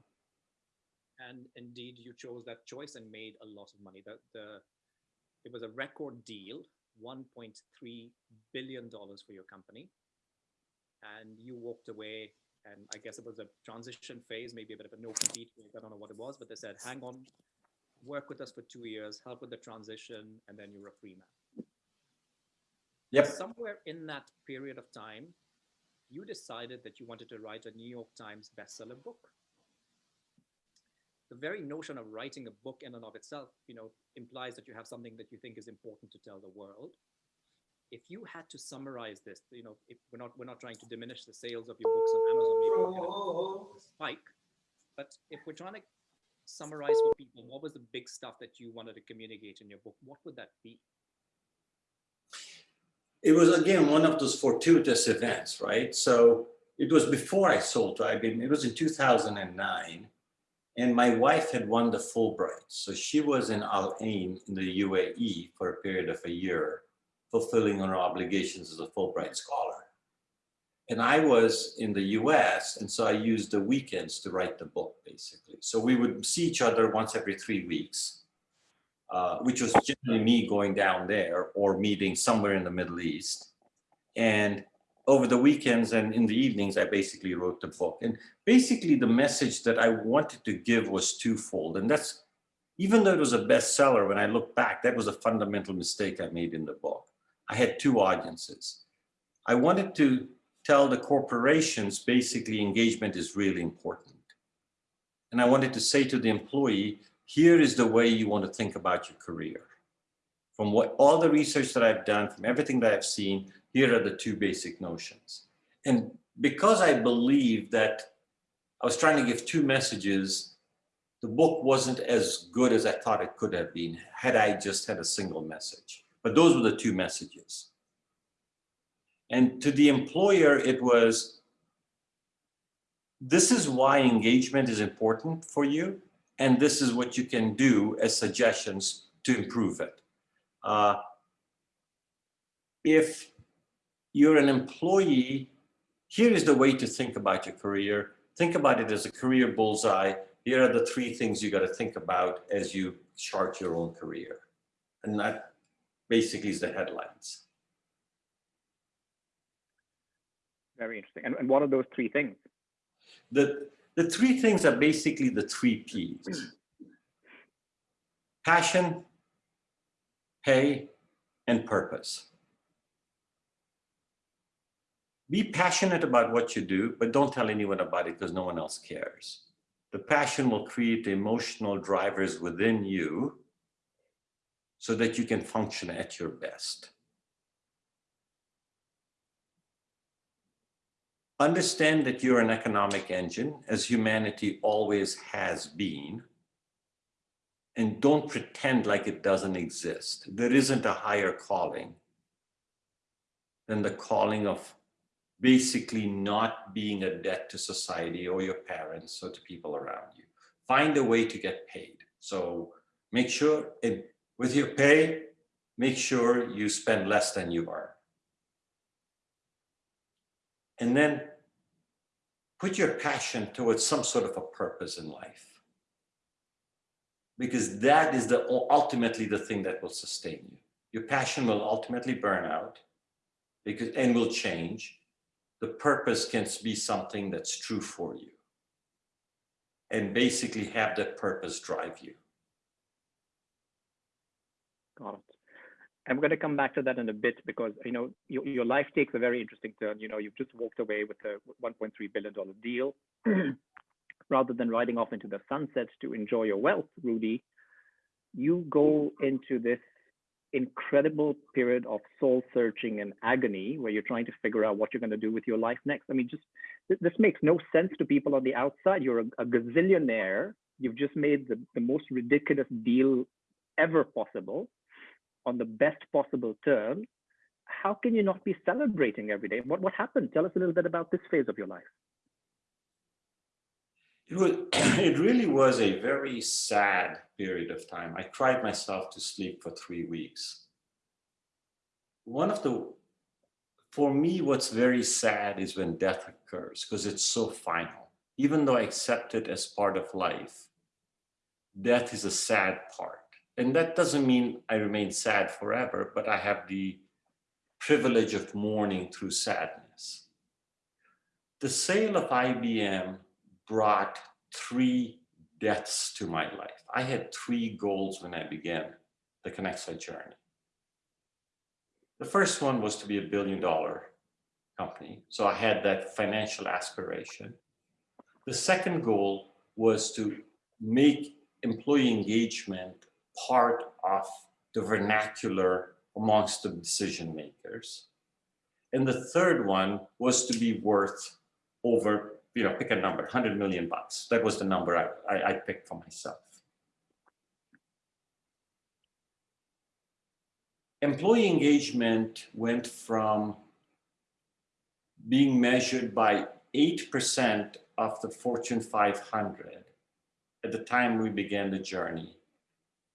And indeed, you chose that choice and made a lot of money. The, the, it was a record deal, $1.3 billion for your company. And you walked away, and I guess it was a transition phase, maybe a bit of a no compete. I don't know what it was, but they said, hang on, work with us for two years, help with the transition, and then you're a free man. Yep. Somewhere in that period of time, you decided that you wanted to write a New York Times bestseller book the very notion of writing a book in and of itself, you know, implies that you have something that you think is important to tell the world. If you had to summarize this, you know, if we're not we're not trying to diminish the sales of your books on Amazon, maybe we're oh, oh, oh. spike. But if we're trying to summarize for people, what was the big stuff that you wanted to communicate in your book? What would that be? It was again one of those fortuitous events, right? So it was before I sold to IBM. It was in 2009. And my wife had won the Fulbright. So she was in Al Ain in the UAE for a period of a year, fulfilling her obligations as a Fulbright scholar. And I was in the US, and so I used the weekends to write the book, basically. So we would see each other once every three weeks, uh, which was generally me going down there or meeting somewhere in the Middle East. And over the weekends and in the evenings, I basically wrote the book. And basically the message that I wanted to give was twofold. And that's, even though it was a bestseller, when I look back, that was a fundamental mistake I made in the book. I had two audiences. I wanted to tell the corporations basically engagement is really important. And I wanted to say to the employee, here is the way you want to think about your career. From what all the research that I've done, from everything that I've seen, here are the two basic notions. And because I believe that I was trying to give two messages, the book wasn't as good as I thought it could have been had I just had a single message. But those were the two messages. And to the employer, it was, this is why engagement is important for you. And this is what you can do as suggestions to improve it. Uh, if you're an employee, here is the way to think about your career. Think about it as a career bullseye. Here are the three things you got to think about as you chart your own career. And that basically is the headlines. Very interesting. And, and what are those three things? The, the three things are basically the three Ps. Hmm. Passion, pay, and purpose. Be passionate about what you do, but don't tell anyone about it because no one else cares. The passion will create emotional drivers within you so that you can function at your best. Understand that you're an economic engine, as humanity always has been. and don't pretend like it doesn't exist. There isn't a higher calling than the calling of basically not being a debt to society or your parents or to people around you. Find a way to get paid. So make sure it, with your pay, make sure you spend less than you earn. And then put your passion towards some sort of a purpose in life. Because that is the ultimately the thing that will sustain you. Your passion will ultimately burn out because and will change. The purpose can be something that's true for you. And basically have that purpose drive you. Got it. I'm going to come back to that in a bit because you know your, your life takes a very interesting turn. You know, you've just walked away with a 1.3 billion dollar deal, rather than riding off into the sunset to enjoy your wealth, Rudy. You go into this incredible period of soul searching and agony where you're trying to figure out what you're going to do with your life next. I mean, just th this makes no sense to people on the outside. You're a, a gazillionaire. You've just made the, the most ridiculous deal ever possible on the best possible terms, how can you not be celebrating every day? What, what happened? Tell us a little bit about this phase of your life. It, was, it really was a very sad period of time. I cried myself to sleep for three weeks. One of the, for me, what's very sad is when death occurs because it's so final. Even though I accept it as part of life, death is a sad part and that doesn't mean I remain sad forever, but I have the privilege of mourning through sadness. The sale of IBM brought three deaths to my life. I had three goals when I began the Kenexa journey. The first one was to be a billion dollar company. So I had that financial aspiration. The second goal was to make employee engagement part of the vernacular amongst the decision makers. And the third one was to be worth over, you know, pick a number, 100 million bucks. That was the number I, I, I picked for myself. Employee engagement went from being measured by 8% of the Fortune 500 at the time we began the journey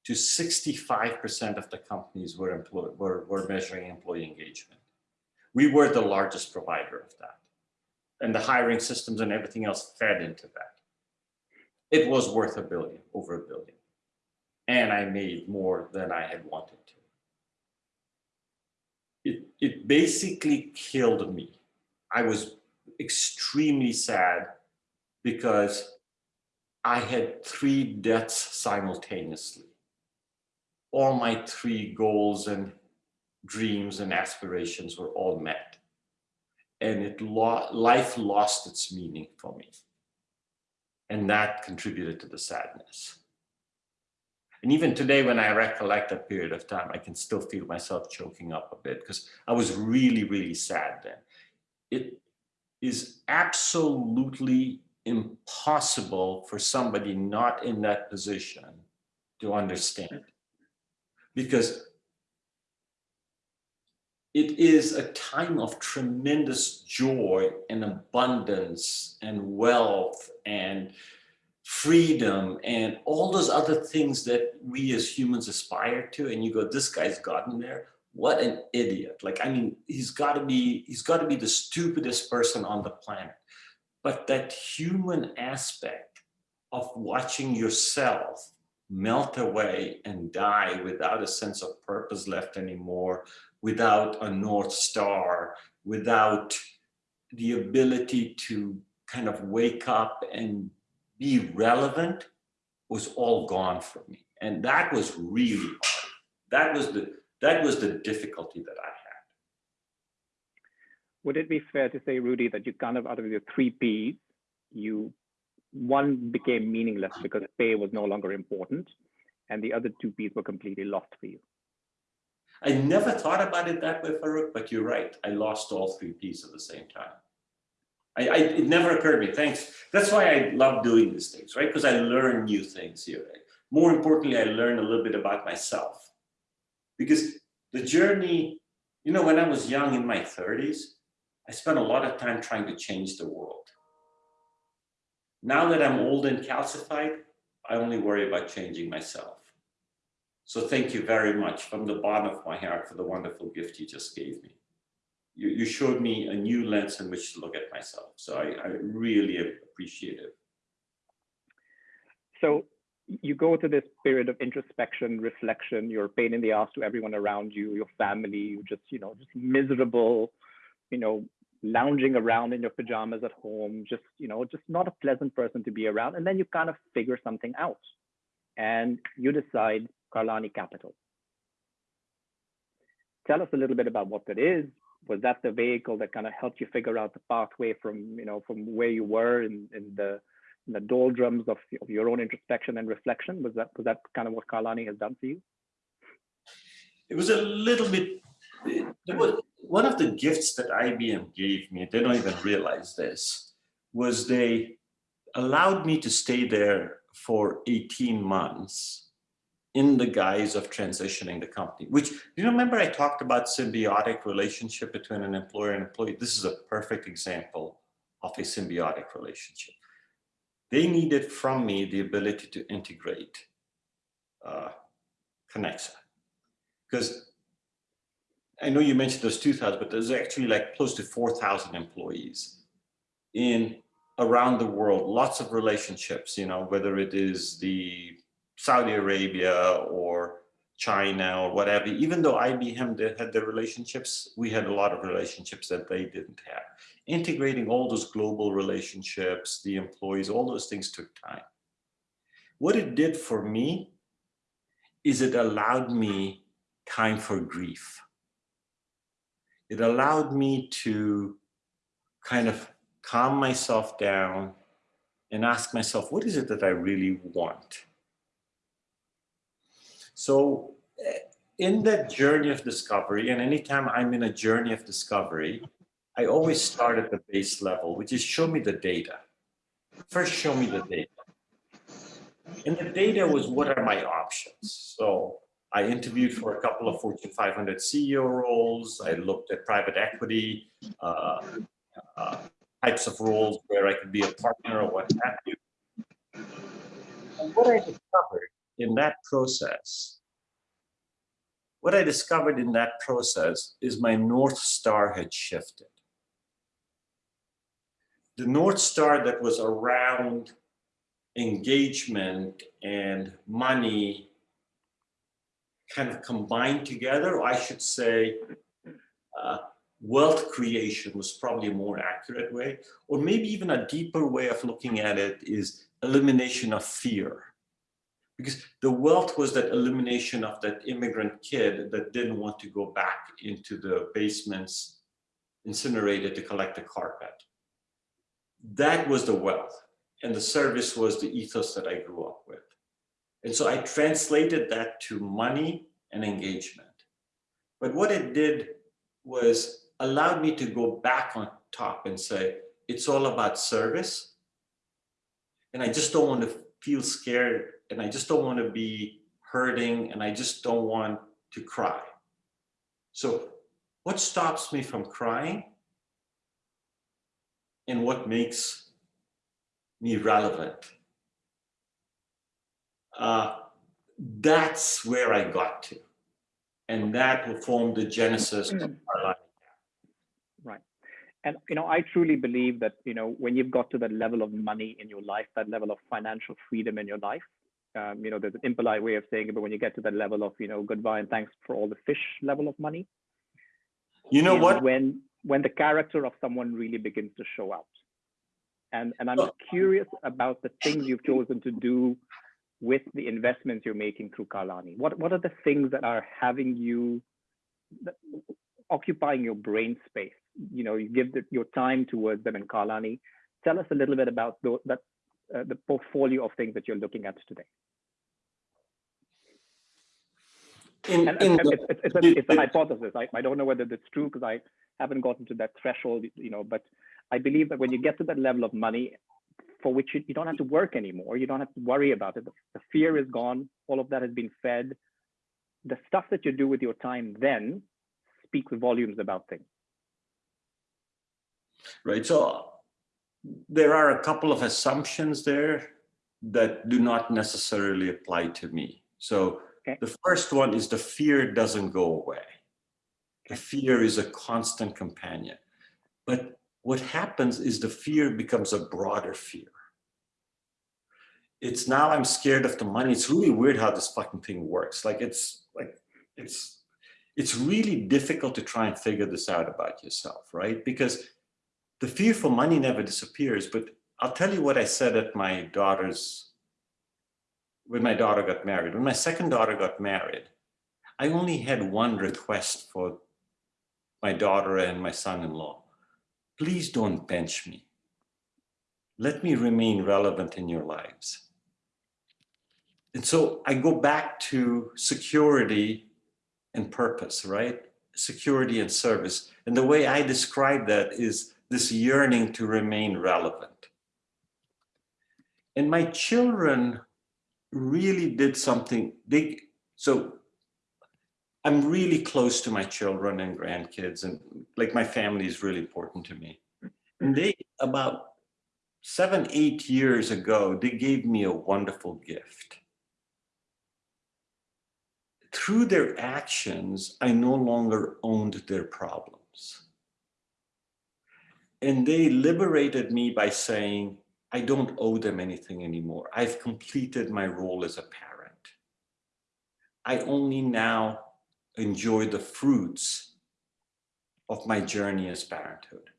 to 65% of the companies were, were, were measuring employee engagement. We were the largest provider of that. And the hiring systems and everything else fed into that. It was worth a billion, over a billion. And I made more than I had wanted to. It, it basically killed me. I was extremely sad because I had three deaths simultaneously all my three goals and dreams and aspirations were all met. And it lo life lost its meaning for me. And that contributed to the sadness. And even today, when I recollect that period of time, I can still feel myself choking up a bit because I was really, really sad then. It is absolutely impossible for somebody not in that position to understand because it is a time of tremendous joy and abundance and wealth and freedom and all those other things that we as humans aspire to. And you go this guy's gotten there. What an idiot. Like i mean he's got to be he's got to be the stupidest person on the planet. But that human aspect of watching yourself melt away and die without a sense of purpose left anymore, without a North Star, without the ability to kind of wake up and be relevant was all gone for me. And that was really hard. That was the, that was the difficulty that I had. Would it be fair to say, Rudy, that you kind of out of your three P's, you one became meaningless because pay was no longer important, and the other two P's were completely lost for you. I never thought about it that way, Farooq, but you're right. I lost all three P's at the same time. I, I, it never occurred to me. Thanks. That's why I love doing these things, right? Because I learn new things here. more importantly, I learn a little bit about myself. Because the journey, you know, when I was young in my 30s, I spent a lot of time trying to change the world. Now that I'm old and calcified, I only worry about changing myself. So thank you very much from the bottom of my heart for the wonderful gift you just gave me. You, you showed me a new lens in which to look at myself. So I, I really appreciate it. So you go to this period of introspection, reflection, you're pain in the ass to everyone around you, your family, you just, you know, just miserable, you know, lounging around in your pajamas at home, just, you know, just not a pleasant person to be around. And then you kind of figure something out and you decide Karlani Capital. Tell us a little bit about what that is. Was that the vehicle that kind of helped you figure out the pathway from, you know, from where you were in, in the in the doldrums of, of your own introspection and reflection? Was that was that kind of what Carlani has done for you? It was a little bit. One of the gifts that IBM gave me. They don't even realize this. Was they allowed me to stay there for 18 months in the guise of transitioning the company, which you remember I talked about symbiotic relationship between an employer and employee. This is a perfect example of a symbiotic relationship. They needed from me the ability to integrate uh, Kenexa. Because I know you mentioned those 2,000, but there's actually like close to 4,000 employees in around the world, lots of relationships, you know, whether it is the Saudi Arabia or China or whatever, even though IBM did, had the relationships, we had a lot of relationships that they didn't have integrating all those global relationships, the employees, all those things took time. What it did for me is it allowed me time for grief. It allowed me to kind of calm myself down and ask myself, what is it that I really want? So eh, in that journey of discovery, and anytime I'm in a journey of discovery, I always start at the base level, which is show me the data. First, show me the data. And the data was what are my options? So I interviewed for a couple of Fortune 500 CEO roles. I looked at private equity uh, uh, types of roles where I could be a partner or what have you. And what I discovered in that process, what I discovered in that process is my North Star had shifted the North Star that was around engagement and money kind of combined together, I should say uh, wealth creation was probably a more accurate way, or maybe even a deeper way of looking at it is elimination of fear. Because the wealth was that elimination of that immigrant kid that didn't want to go back into the basements incinerated to collect the carpet that was the wealth and the service was the ethos that I grew up with. And so I translated that to money and engagement. But what it did was allowed me to go back on top and say, it's all about service. And I just don't want to feel scared and I just don't want to be hurting and I just don't want to cry. So what stops me from crying and what makes me relevant. Uh, that's where I got to. And that will form the genesis of our life. Right. And, you know, I truly believe that, you know, when you've got to that level of money in your life, that level of financial freedom in your life, um, you know, there's an impolite way of saying it, but when you get to that level of, you know, goodbye and thanks for all the fish level of money. You know what? When when the character of someone really begins to show out. And, and I'm curious about the things you've chosen to do with the investments you're making through Karlani. What, what are the things that are having you occupying your brain space? You know, you give the, your time towards them in Karlani. Tell us a little bit about the, that, uh, the portfolio of things that you're looking at today. In, and, in it's, it's, it's, a, it's a hypothesis. I, I don't know whether that's true because I haven't gotten to that threshold, you know, but I believe that when you get to that level of money, for which you, you don't have to work anymore. You don't have to worry about it. The, the fear is gone. All of that has been fed. The stuff that you do with your time then speaks volumes about things. Right. So there are a couple of assumptions there that do not necessarily apply to me. So Okay. the first one is the fear doesn't go away. The fear is a constant companion. But what happens is the fear becomes a broader fear. It's now I'm scared of the money. It's really weird how this fucking thing works. Like it's like it's it's really difficult to try and figure this out about yourself, right? Because the fear for money never disappears. But I'll tell you what I said at my daughter's when my daughter got married. When my second daughter got married, I only had one request for my daughter and my son-in-law. Please don't bench me. Let me remain relevant in your lives. And so I go back to security and purpose, right? Security and service. And the way I describe that is this yearning to remain relevant. And my children really did something they so i'm really close to my children and grandkids and like my family is really important to me and they about seven eight years ago they gave me a wonderful gift through their actions i no longer owned their problems and they liberated me by saying I don't owe them anything anymore. I've completed my role as a parent. I only now enjoy the fruits of my journey as parenthood.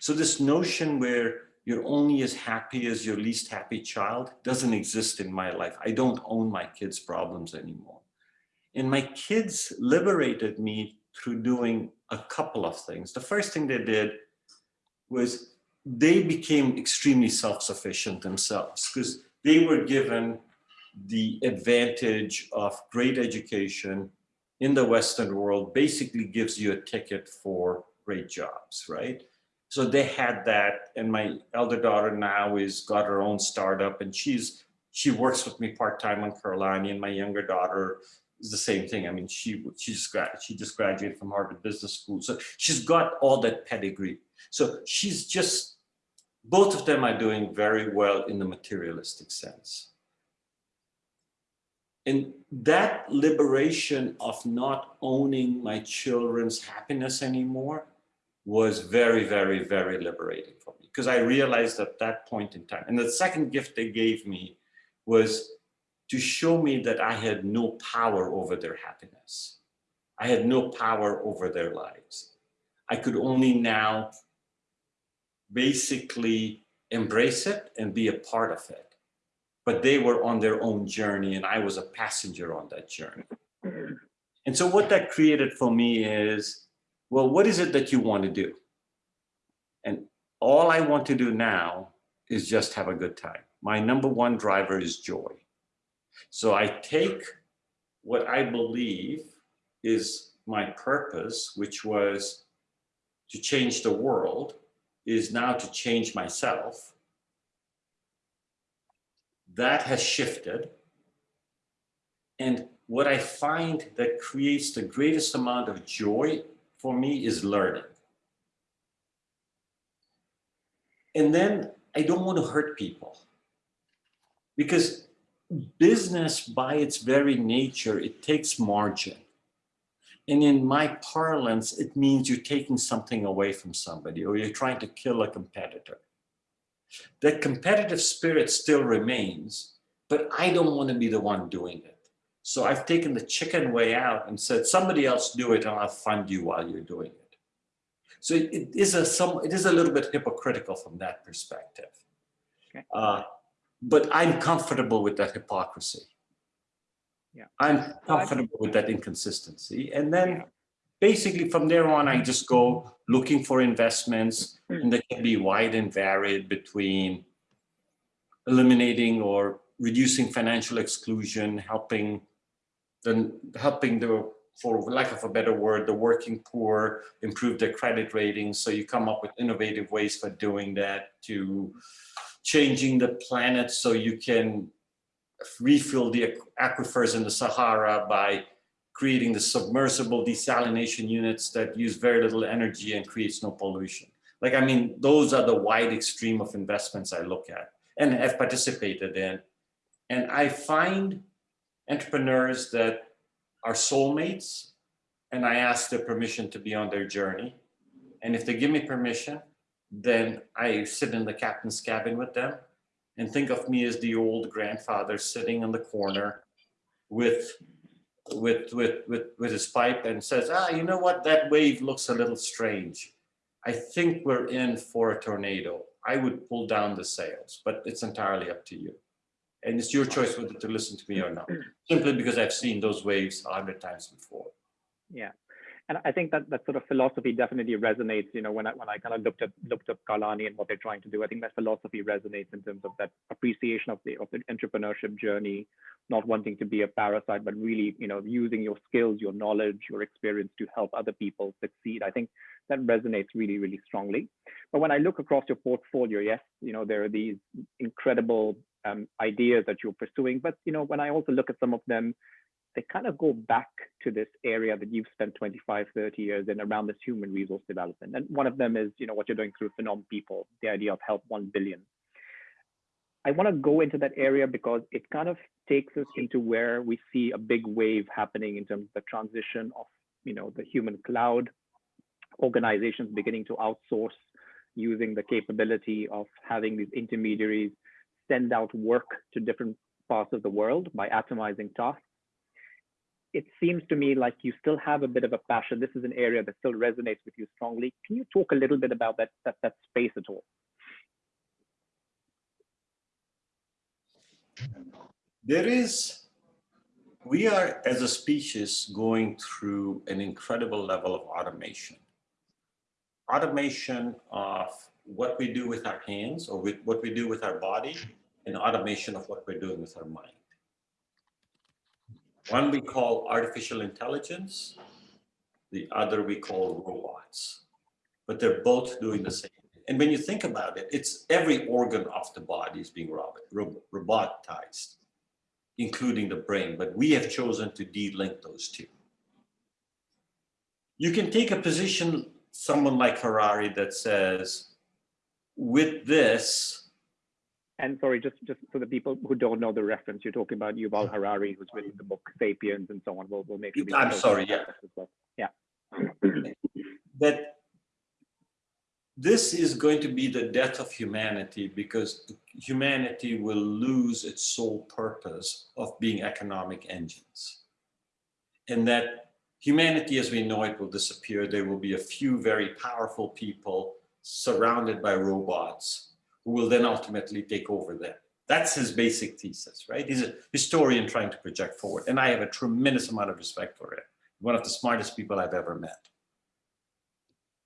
So this notion where you're only as happy as your least happy child doesn't exist in my life. I don't own my kids' problems anymore. And my kids liberated me through doing a couple of things. The first thing they did was they became extremely self-sufficient themselves because they were given the advantage of great education in the Western world basically gives you a ticket for great jobs, right? So they had that and my elder daughter now is got her own startup and she's she works with me part-time on Carolina and my younger daughter is the same thing. I mean, she she just she just graduated from Harvard Business School. So she's got all that pedigree. So she's just both of them are doing very well in the materialistic sense. And that liberation of not owning my children's happiness anymore was very, very, very liberating for me because I realized at that point in time. And the second gift they gave me was to show me that I had no power over their happiness. I had no power over their lives. I could only now basically embrace it and be a part of it. But they were on their own journey and I was a passenger on that journey. And so what that created for me is, well, what is it that you want to do? And all I want to do now is just have a good time. My number one driver is joy. So I take what I believe is my purpose, which was to change the world, is now to change myself. That has shifted. And what I find that creates the greatest amount of joy for me is learning. And then I don't want to hurt people because business by its very nature, it takes margin. And in my parlance, it means you're taking something away from somebody or you're trying to kill a competitor. That competitive spirit still remains, but I don't want to be the one doing it. So I've taken the chicken way out and said, somebody else do it and I'll fund you while you're doing it. So it, it is a some it is a little bit hypocritical from that perspective. Okay. Uh, but I'm comfortable with that hypocrisy. Yeah. I'm comfortable with that inconsistency. And then Yeah. Basically from there on, I just go looking for investments hmm. and they can be wide and varied between eliminating or reducing financial exclusion, helping the, helping the, for lack of a better word, the working poor improve their credit ratings. So you come up with innovative ways for doing that to changing the planet so you can refill the aquifers in the Sahara by creating the submersible desalination units that use very little energy and creates no pollution. Like, I mean, those are the wide extreme of investments I look at and have participated in. And I find entrepreneurs that are soulmates and I ask their permission to be on their journey. And if they give me permission, then I sit in the captain's cabin with them and think of me as the old grandfather sitting in the corner with with with with with his pipe and says, ah, you know what, that wave looks a little strange. I think we're in for a tornado. I would pull down the sails, but it's entirely up to you. And it's your choice whether to listen to me or not, simply because I've seen those waves a hundred times before. Yeah. And I think that that sort of philosophy definitely resonates, you know, when I when I kind of looked at looked up Karlani and what they're trying to do, I think that philosophy resonates in terms of that appreciation of the of the entrepreneurship journey, not wanting to be a parasite, but really, you know, using your skills, your knowledge, your experience to help other people succeed. I think that resonates really, really strongly. But when I look across your portfolio, yes, you know, there are these incredible um, ideas that you're pursuing. But you know, when I also look at some of them, they kind of go back to this area that you've spent 25, 30 years in around this human resource development. And one of them is, you know, what you're doing through Phenom People, the idea of help 1 billion. I want to go into that area because it kind of takes us into where we see a big wave happening in terms of the transition of, you know, the human cloud, organizations beginning to outsource using the capability of having these intermediaries send out work to different parts of the world by atomizing tasks it seems to me like you still have a bit of a passion. This is an area that still resonates with you strongly. Can you talk a little bit about that, that, that space at all? There is, we are as a species going through an incredible level of automation. Automation of what we do with our hands or with what we do with our body and automation of what we're doing with our mind. One we call artificial intelligence, the other we call robots, but they're both doing the same. And when you think about it, it's every organ of the body is being robot, robotized, including the brain, but we have chosen to de-link those two. You can take a position, someone like Harari that says, with this, and sorry, just just for the people who don't know the reference, you're talking about Yuval Harari, who's written the book *Sapiens* and so on. We'll we'll make sure. I'm sorry, yeah, well. yeah. that this is going to be the death of humanity because humanity will lose its sole purpose of being economic engines, and that humanity as we know it will disappear. There will be a few very powerful people surrounded by robots who will then ultimately take over them. That's his basic thesis, right? He's a historian trying to project forward. And I have a tremendous amount of respect for him. One of the smartest people I've ever met.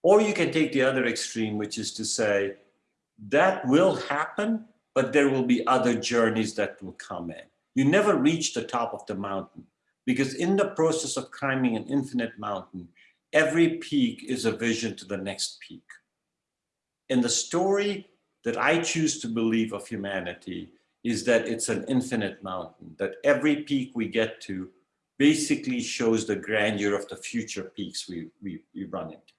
Or you can take the other extreme, which is to say, that will happen, but there will be other journeys that will come in. You never reach the top of the mountain because in the process of climbing an infinite mountain, every peak is a vision to the next peak. And the story that I choose to believe of humanity is that it's an infinite mountain, that every peak we get to basically shows the grandeur of the future peaks we, we, we run into.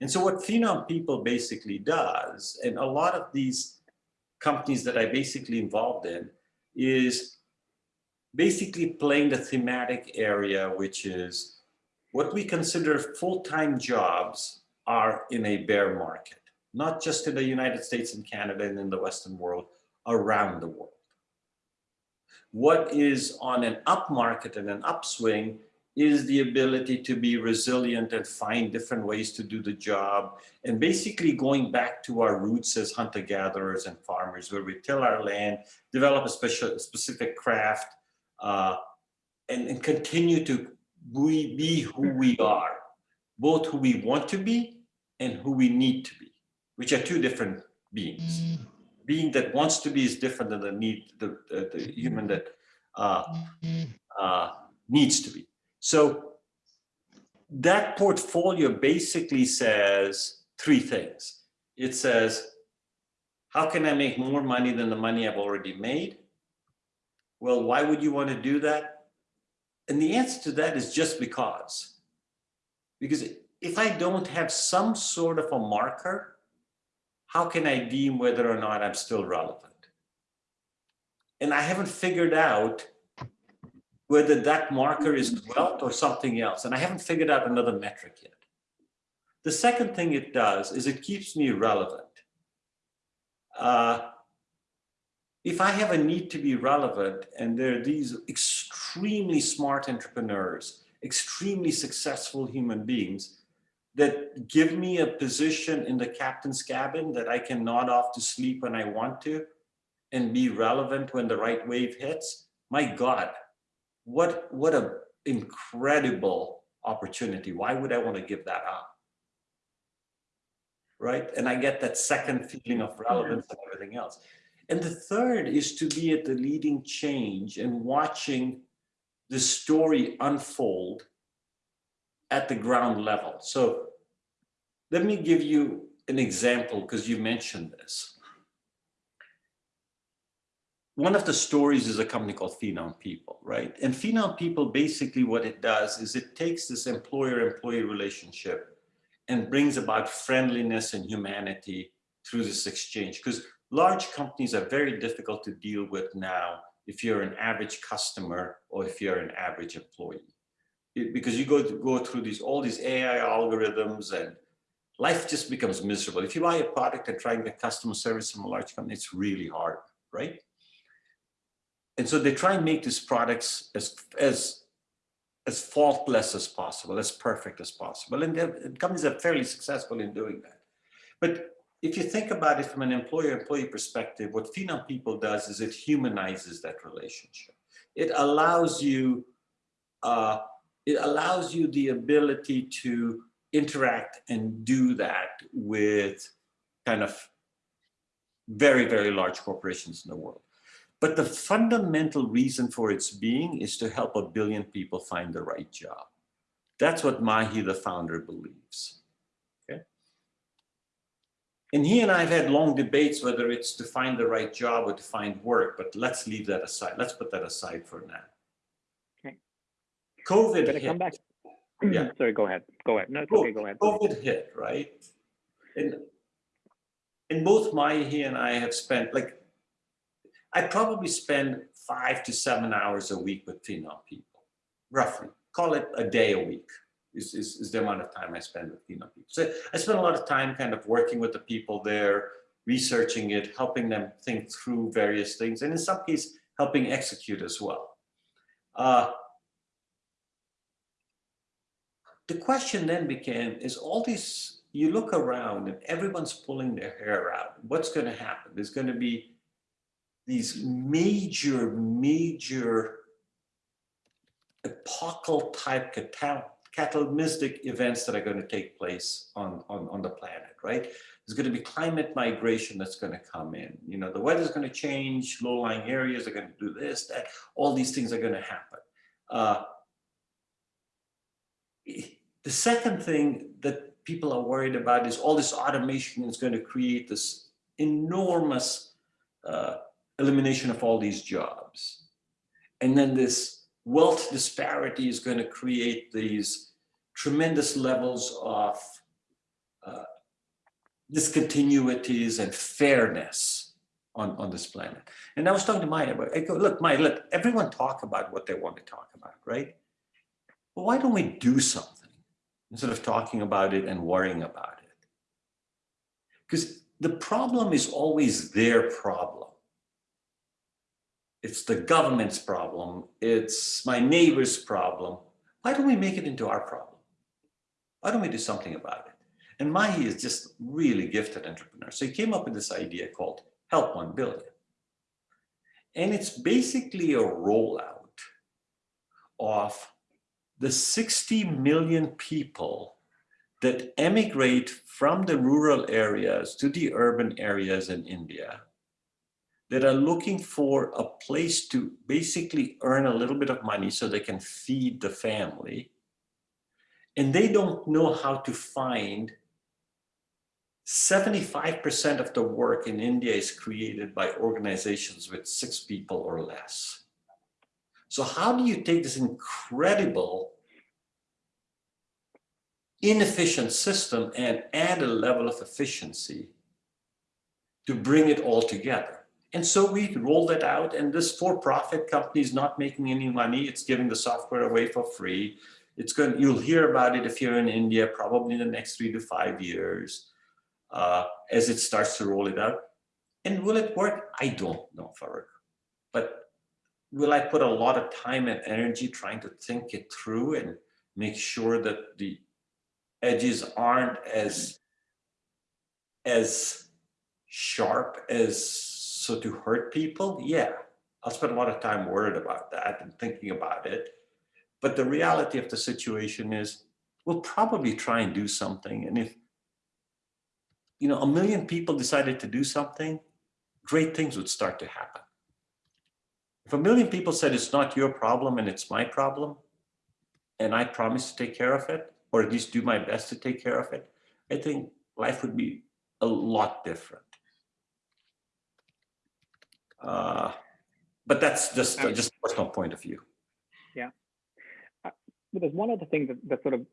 And so what Phenom People basically does, and a lot of these companies that I basically involved in, is basically playing the thematic area, which is what we consider full-time jobs are in a bear market not just in the United States and Canada and in the Western world, around the world. What is on an up market and an upswing is the ability to be resilient and find different ways to do the job and basically going back to our roots as hunter-gatherers and farmers where we till our land, develop a special, specific craft, uh, and, and continue to be who we are, both who we want to be and who we need to be which are two different beings. Being that wants to be is different than the need, the, the, human that uh, uh, needs to be. So that portfolio basically says three things. It says, How can I make more money than the money I've already made? Well, why would you want to do that? And the answer to that is just because. Because if I don't have some sort of a marker, how can I deem whether or not I'm still relevant? And I haven't figured out whether that marker is wealth or something else. And I haven't figured out another metric yet. The second thing it does is it keeps me relevant. Uh, if I have a need to be relevant and there are these extremely smart entrepreneurs, extremely successful human beings that give me a position in the captain's cabin that I can nod off to sleep when I want to and be relevant when the right wave hits, my God, what, what a incredible opportunity. Why would I want to give that up? Right? And I get that second feeling of relevance and everything else. And the third is to be at the leading change and watching the story unfold at the ground level. So let me give you an example because you mentioned this. One of the stories is a company called Phenom People, right? And Phenom People, basically what it does is it takes this employer-employee relationship and brings about friendliness and humanity through this exchange. Because large companies are very difficult to deal with now if you're an average customer or if you're an average employee. It, because you go, to, go through these all these AI algorithms and life just becomes miserable. If you buy a product and try and get customer service from a large company, it's really hard, right? And so they try and make these products as, as, as faultless as possible, as perfect as possible. And companies are fairly successful in doing that. But if you think about it from an employer-employee perspective, what Phenom People does is it humanizes that relationship. It allows you, uh, it allows you the ability to interact and do that with kind of very, very large corporations in the world. But the fundamental reason for its being is to help a billion people find the right job. That's what Mahi, the founder, believes. Okay? And he and I have had long debates whether it's to find the right job or to find work, but let's leave that aside. Let's put that aside for now. COVID hit. come back? Yeah. Sorry, go ahead. Go ahead. No, it's okay. Go ahead. COVID hit, right? And, and both Mahi and I have spent, like, I probably spend five to seven hours a week with Phenom people, roughly. Call it a day a week is, is, is the amount of time I spend with Phenom people. So I spend a lot of time kind of working with the people there, researching it, helping them think through various things, and in some cases, helping execute as well. Uh, the question then became, is all these, you look around and everyone's pulling their hair out. What's going to happen? There's going to be these major, major epochal type catalytic events that are going to take place on, on, on the planet, right? There's going to be climate migration that's going to come in. You know, the weather's going to change, low-lying areas are going to do this, that, all these things are going to happen. Uh, the second thing that people are worried about is all this automation is going to create this enormous uh, elimination of all these jobs. And then this wealth disparity is going to create these tremendous levels of uh, discontinuities and fairness on, on this planet. And I was talking to Maya about, I go, look, Maya, let everyone talk about what they want to talk about, right? But why don't we do something instead of talking about it and worrying about it? Because the problem is always their problem it's the government's problem, it's my neighbor's problem. Why don't we make it into our problem? Why don't we do something about it? And Mahi is just really gifted entrepreneur. So he came up with this idea called Help 1 Billion. And it's basically a rollout of the 60 million people that emigrate from the rural areas to the urban areas in India that are looking for a place to basically earn a little bit of money so they can feed the family. And they don't know how to find 75% of the work in India is created by organizations with six people or less. So how do you take this incredible inefficient system and add a level of efficiency to bring it all together? And so we rolled it out and this for-profit company is not making any money. It's giving the software away for free. It's going, you'll hear about it if you're in India, probably in the next three to five years uh, as it starts to roll it out. And will it work? I don't know, for Farooq. But will I put a lot of time and energy trying to think it through and make sure that the edges aren't as, as sharp as so to hurt people? Yeah, I'll spend a lot of time worried about that and thinking about it. But the reality of the situation is we'll probably try and do something. And if, you know, a million people decided to do something, great things would start to happen. If a million people said it's not your problem and it's my problem, and I promise to take care of it, or at least do my best to take care of it, I think life would be a lot different. Uh, but that's just uh, just personal point of view. Yeah. Uh, there's one other thing that, that sort of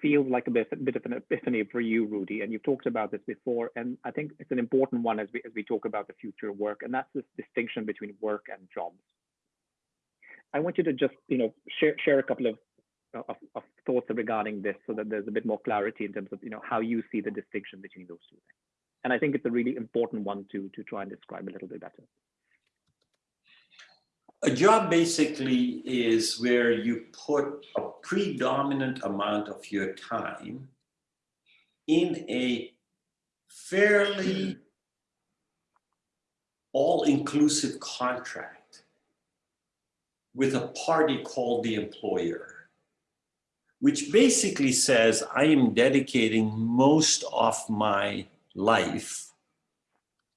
feels like a bit, a bit of an epiphany for you, Rudy, and you've talked about this before, and I think it's an important one as we as we talk about the future of work, and that's this distinction between work and jobs. I want you to just you know share share a couple of, of, of thoughts regarding this, so that there's a bit more clarity in terms of you know how you see the distinction between those two things. And I think it's a really important one to to try and describe a little bit better. A job basically is where you put a predominant amount of your time in a fairly all-inclusive contract with a party called the employer, which basically says I am dedicating most of my life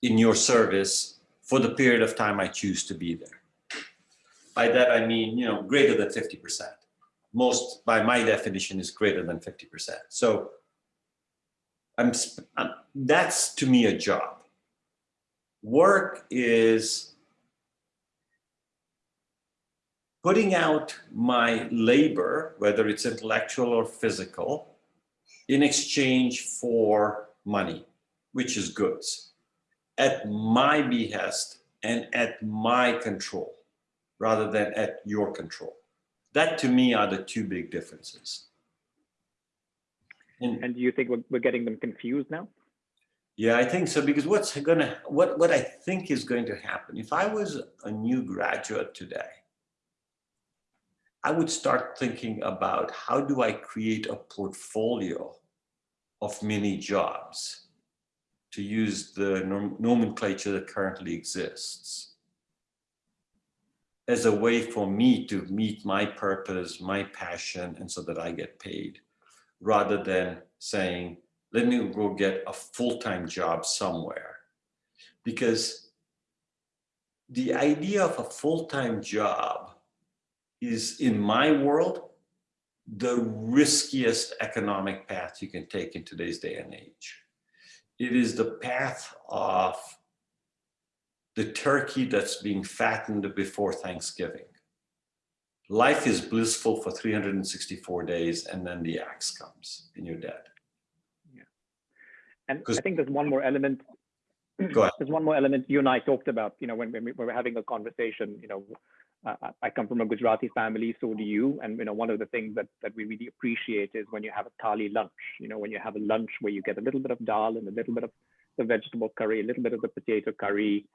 in your service for the period of time I choose to be there. By that, I mean, you know, greater than 50%. Most, by my definition, is greater than 50%. So I'm, I'm, that's to me a job. Work is putting out my labor, whether it's intellectual or physical, in exchange for money, which is goods, at my behest and at my control rather than at your control. That to me are the two big differences. And, and do you think we're, we're getting them confused now? Yeah, I think so because what's gonna what what I think is going to happen if I was a new graduate today, I would start thinking about how do I create a portfolio of mini jobs to use the nom nomenclature that currently exists as a way for me to meet my purpose, my passion, and so that I get paid, rather than saying, let me go get a full-time job somewhere. Because the idea of a full-time job is, in my world, the riskiest economic path you can take in today's day and age. It is the path of the turkey that's being fattened before Thanksgiving. Life is blissful for 364 days and then the axe comes and you're dead. Yeah. And I think there's one more element. Go ahead. There's one more element you and I talked about, you know, when, when we were having a conversation, you know, uh, I come from a Gujarati family, so do you. And, you know, one of the things that, that we really appreciate is when you have a thali lunch, you know, when you have a lunch where you get a little bit of dal and a little bit of the vegetable curry, a little bit of the potato curry,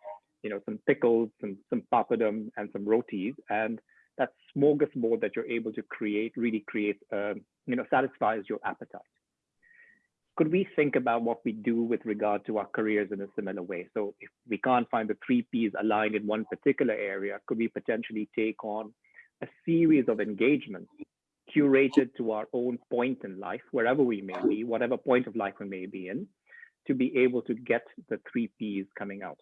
you know, some pickles, some, some papadum, and some rotis. And that smorgasbord that you're able to create really creates, um, you know, satisfies your appetite. Could we think about what we do with regard to our careers in a similar way? So if we can't find the three Ps aligned in one particular area, could we potentially take on a series of engagements curated to our own point in life, wherever we may be, whatever point of life we may be in, to be able to get the three Ps coming out?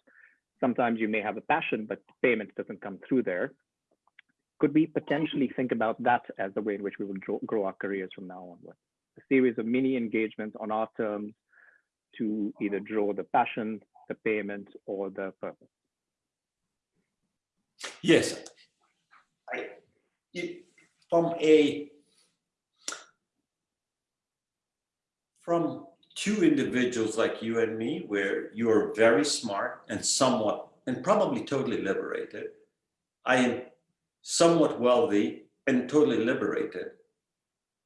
Sometimes you may have a passion, but payment doesn't come through there. Could we potentially think about that as the way in which we will grow our careers from now onward? A series of mini engagements on our terms to either draw the passion, the payment, or the purpose. Yes. I, it, from a, from two individuals like you and me, where you're very smart and somewhat, and probably totally liberated. I am somewhat wealthy and totally liberated.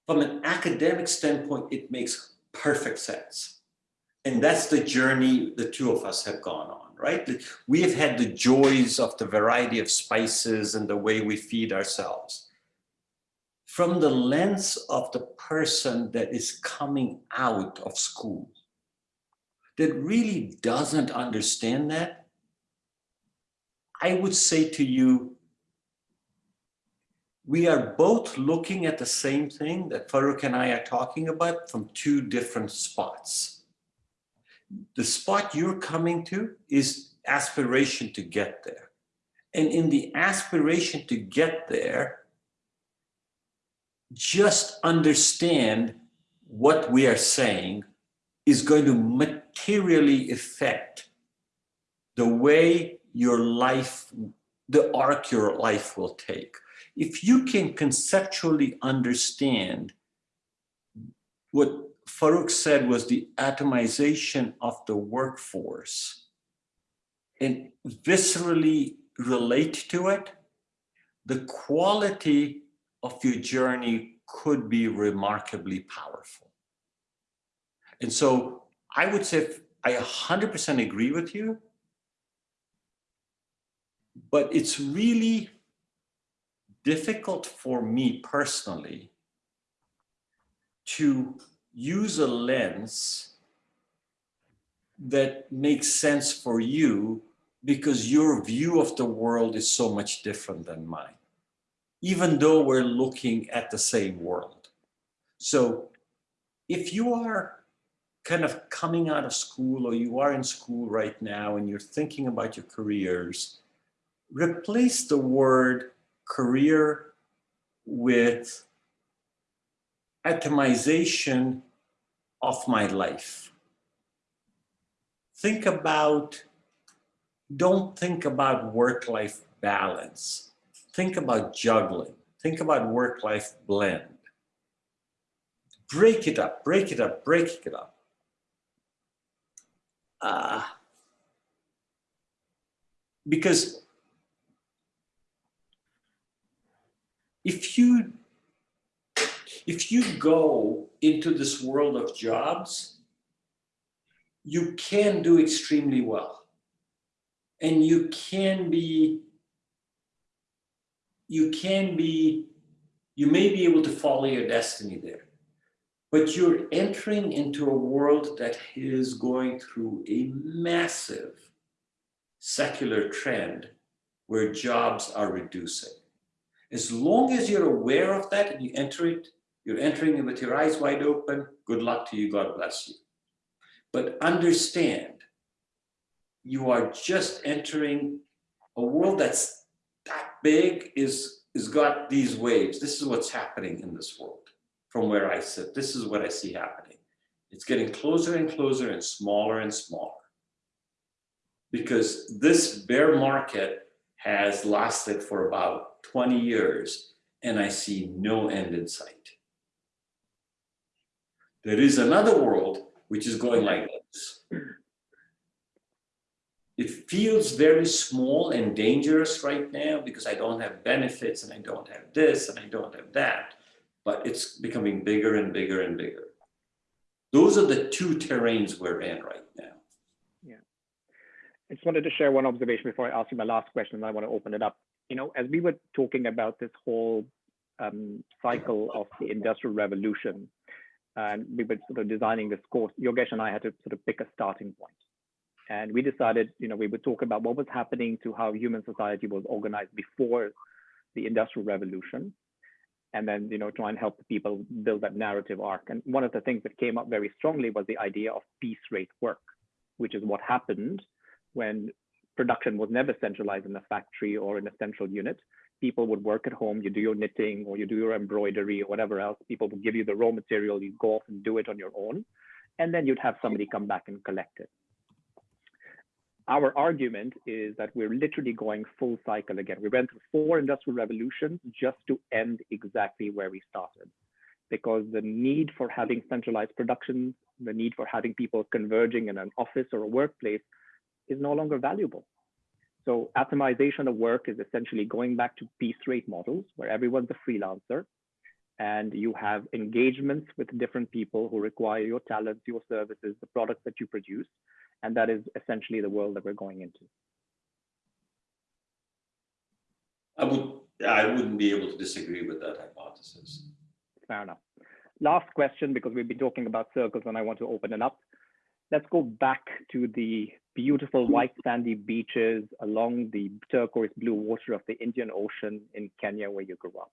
From an academic standpoint, it makes perfect sense. And that's the journey the two of us have gone on, right? We have had the joys of the variety of spices and the way we feed ourselves. From the lens of the person that is coming out of school, that really doesn't understand that, I would say to you, we are both looking at the same thing that Farooq and I are talking about from two different spots. The spot you're coming to is aspiration to get there. And in the aspiration to get there, just understand what we are saying is going to materially affect the way your life, the arc your life will take. If you can conceptually understand what Farooq said was the atomization of the workforce and viscerally relate to it, the quality of your journey could be remarkably powerful. And so I would say I 100% agree with you, but it's really difficult for me personally to use a lens that makes sense for you because your view of the world is so much different than mine, even though we're looking at the same world. So if you are kind of coming out of school or you are in school right now and you're thinking about your careers, replace the word career with atomization of my life. Think about, don't think about work-life balance. Think about juggling. Think about work-life blend. Break it up, break it up, break it up. Uh, because if you if you go into this world of jobs, you can do extremely well. And you can be, you can be, you may be able to follow your destiny there. But you're entering into a world that is going through a massive secular trend where jobs are reducing. As long as you're aware of that and you enter it, you're entering it with your eyes wide open, good luck to you, God bless you. But understand, you are just entering a world that's that big is, is got these waves. This is what's happening in this world from where I sit. This is what I see happening. It's getting closer and closer and smaller and smaller. Because this bear market has lasted for about 20 years and I see no end in sight. There is another world which is going like this. It feels very small and dangerous right now because I don't have benefits and I don't have this and I don't have that, but it's becoming bigger and bigger and bigger. Those are the two terrains we're in right now. Yeah. I just wanted to share one observation before I ask you my last question, and I want to open it up. You know, as we were talking about this whole um, cycle of the industrial revolution, and we were sort of designing this course, Yogesh and I had to sort of pick a starting point. And we decided, you know, we would talk about what was happening to how human society was organized before the industrial revolution. And then, you know, try and help the people build that narrative arc. And one of the things that came up very strongly was the idea of piece rate work, which is what happened when production was never centralized in a factory or in a central unit people would work at home, you do your knitting or you do your embroidery or whatever else. People would give you the raw material, you go off and do it on your own. and then you'd have somebody come back and collect it. Our argument is that we're literally going full cycle again. We went through four industrial revolutions just to end exactly where we started. Because the need for having centralized production, the need for having people converging in an office or a workplace is no longer valuable. So atomization of work is essentially going back to piece rate models where everyone's a freelancer and you have engagements with different people who require your talents, your services, the products that you produce. And that is essentially the world that we're going into. I would, I wouldn't be able to disagree with that hypothesis. Fair enough. Last question, because we've been talking about circles and I want to open it up. Let's go back to the beautiful hmm. white sandy beaches along the turquoise blue water of the Indian Ocean in Kenya, where you grew up.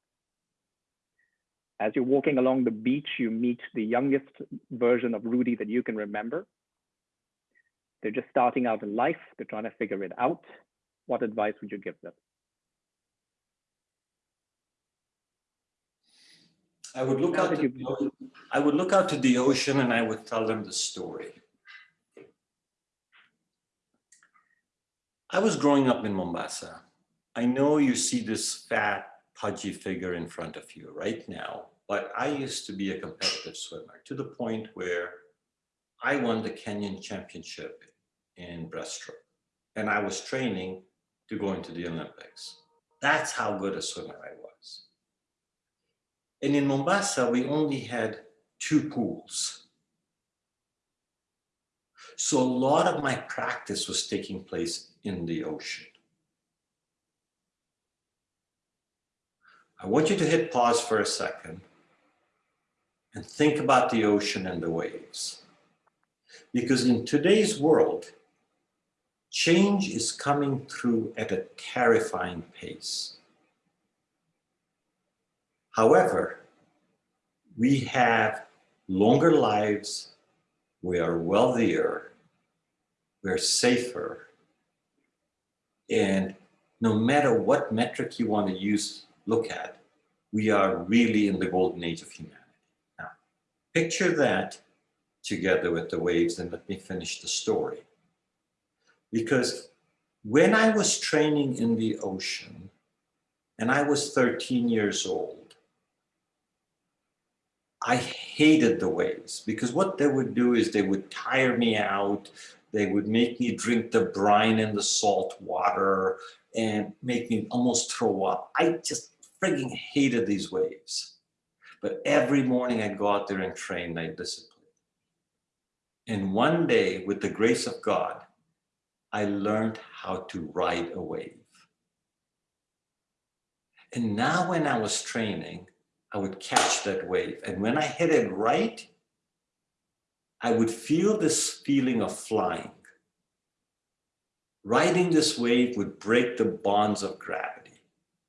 As you're walking along the beach, you meet the youngest version of Rudy that you can remember. They're just starting out in life. They're trying to figure it out. What advice would you give them? I would look out to the I would look out to the ocean and I would tell them the story. I was growing up in Mombasa. I know you see this fat, pudgy figure in front of you right now, but I used to be a competitive swimmer to the point where I won the Kenyan championship in breaststroke and I was training to go into the Olympics. That's how good a swimmer I was. And in Mombasa, we only had two pools. So a lot of my practice was taking place in the ocean. I want you to hit pause for a second and think about the ocean and the waves. Because in today's world, change is coming through at a terrifying pace. However, we have longer lives, we are wealthier, we're safer, and no matter what metric you want to use, look at, we are really in the golden age of humanity. Now, picture that together with the waves and let me finish the story. Because when I was training in the ocean and I was 13 years old, I hated the waves because what they would do is they would tire me out. They would make me drink the brine and the salt water and make me almost throw up. I just frigging hated these waves. But every morning I'd go out there and train, my discipline. And one day, with the grace of God, I learned how to ride a wave. And now when I was training, I would catch that wave. And when I hit it right, I would feel this feeling of flying. Riding this wave would break the bonds of gravity.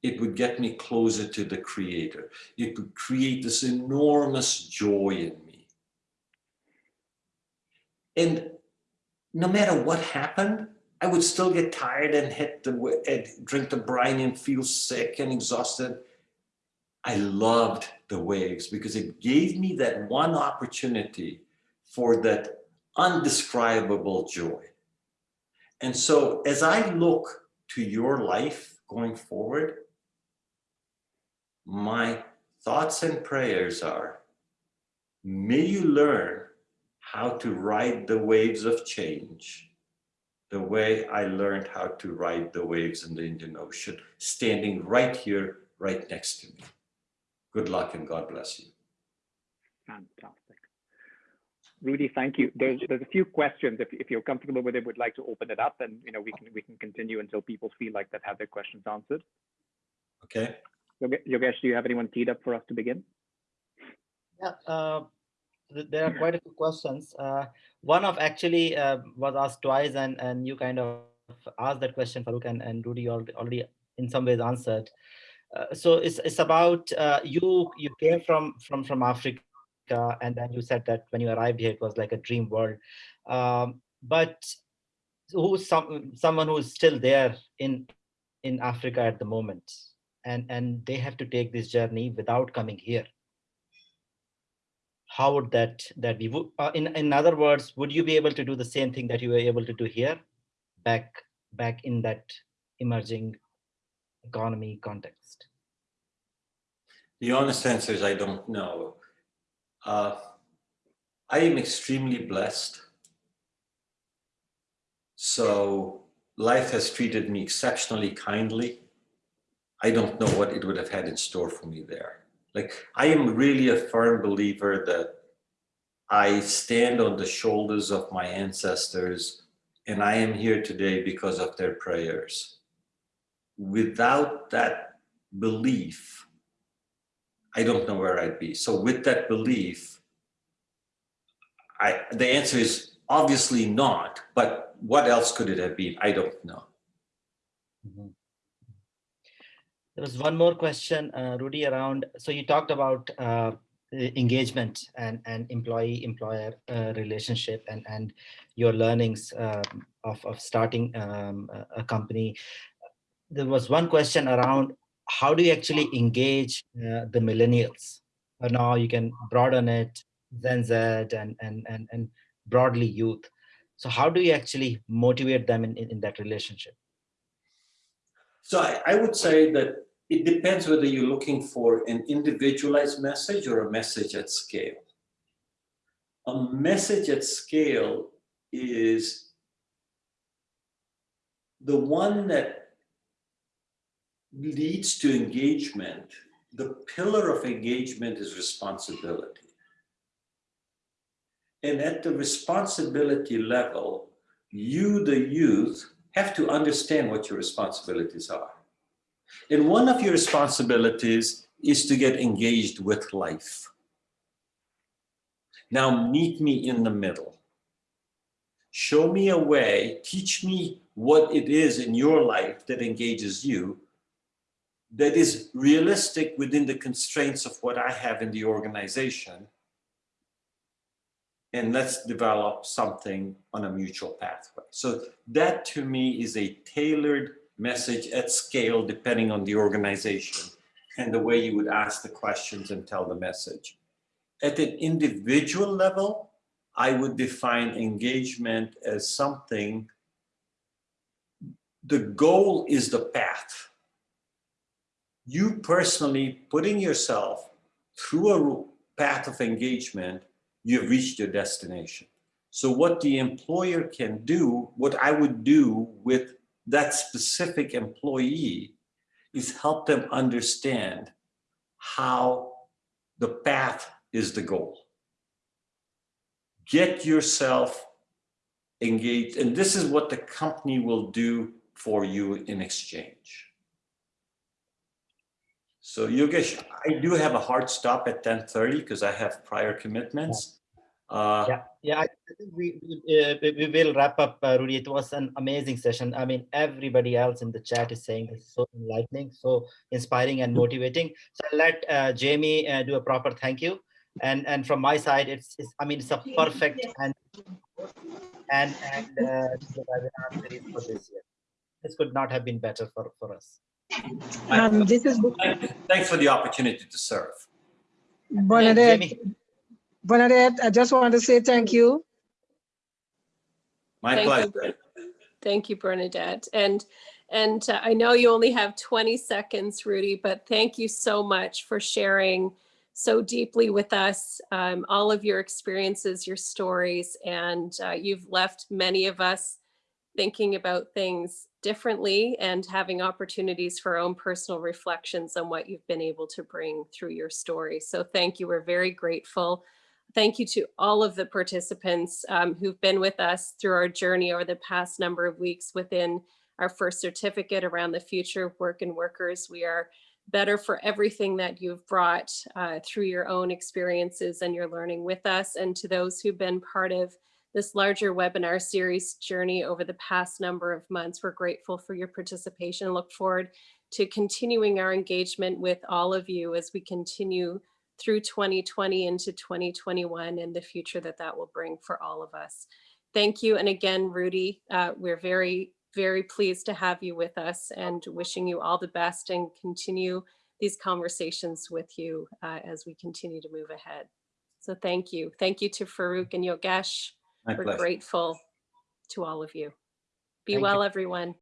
It would get me closer to the creator. It would create this enormous joy in me. And no matter what happened, I would still get tired and hit the drink the brine and feel sick and exhausted. I loved the waves because it gave me that one opportunity for that undescribable joy. And so as I look to your life going forward, my thoughts and prayers are, may you learn how to ride the waves of change the way I learned how to ride the waves in the Indian Ocean, standing right here, right next to me. Good luck and God bless you. Fantastic. Rudy, thank you. There's, there's a few questions. If, if you're comfortable with it, would like to open it up and you know we can we can continue until people feel like they've had their questions answered. Okay. Yoge- Yogesh, do you have anyone teed up for us to begin? Yeah, uh, there are quite a few questions. Uh, one of actually uh, was asked twice, and and you kind of asked that question, Farooq, and, and Rudy already, already in some ways answered. Uh, so it's it's about uh, you you came from from from Africa, and then you said that when you arrived here, it was like a dream world. Um, but who's some someone who's still there in in Africa at the moment, and and they have to take this journey without coming here how would that that be? Uh, in in other words, would you be able to do the same thing that you were able to do here, back back in that emerging economy context? The honest answer is I don't know. Uh, I am extremely blessed. So life has treated me exceptionally kindly. I don't know what it would have had in store for me there. Like, I am really a firm believer that I stand on the shoulders of my ancestors and I am here today because of their prayers. Without that belief, I don't know where I'd be. So with that belief, I, the answer is obviously not, but what else could it have been? I don't know. Mhm. There was one more question, uh, Rudy, around, so you talked about uh, engagement and, and employee-employer uh, relationship and, and your learnings um, of, of starting um, a company. There was one question around, how do you actually engage uh, the millennials? Or now you can broaden it, Gen Z and, and, and, and broadly youth. So how do you actually motivate them in, in, in that relationship? So I, I would say that it depends whether you're looking for an individualized message or a message at scale. A message at scale is the one that leads to engagement. The pillar of engagement is responsibility. And at the responsibility level, you, the youth, have to understand what your responsibilities are. And one of your responsibilities is to get engaged with life. Now meet me in the middle. Show me a way, teach me what it is in your life that engages you, that is realistic within the constraints of what I have in the organization. And let's develop something on a mutual pathway. So that to me is a tailored message at scale depending on the organization and the way you would ask the questions and tell the message. At an individual level, I would define engagement as something, the goal is the path. You personally putting yourself through a path of engagement, you've reached your destination. So what the employer can do, what I would do with that specific employee is help them understand how the path is the goal. Get yourself engaged, and this is what the company will do for you in exchange. So Yogesh, I do have a hard stop at 10:30 because I have prior commitments. Uh, Yeah, yeah, I we, uh, we will wrap up, uh, Rudy. It was an amazing session. I mean, everybody else in the chat is saying it's so enlightening, so inspiring and motivating. So let uh, Jamie uh, do a proper thank you. And and from my side, it's, it's I mean, it's a perfect and and and uh, for this year. This could not have been better for for us. Um, this is Thanks for the opportunity to serve. Bernadette. Bernadette, I just want to say thank you. My Thank you, pleasure. Bern- Thank you, Bernadette. And, and uh, I know you only have 20 seconds, Rudy, but thank you so much for sharing so deeply with us, um, all of your experiences, your stories, and uh, you've left many of us thinking about things differently and having opportunities for own personal reflections on what you've been able to bring through your story. So thank you. We're very grateful. Thank you to all of the participants um, who've been with us through our journey over the past number of weeks within our first certificate around the future of work and workers. We are better for everything that you've brought uh, through your own experiences and your learning with us. And to those who've been part of this larger webinar series journey over the past number of months, we're grateful for your participation. and Look forward to continuing our engagement with all of you as we continue through 2020 into 2021 and the future that that will bring for all of us. Thank you. And again, Rudy, uh, we're very, very pleased to have you with us and wishing you all the best and continue these conversations with you uh, as we continue to move ahead. So thank you. Thank you to Farooq and Yogesh. My We're pleasure. grateful to all of you. Be Thank you. well, everyone.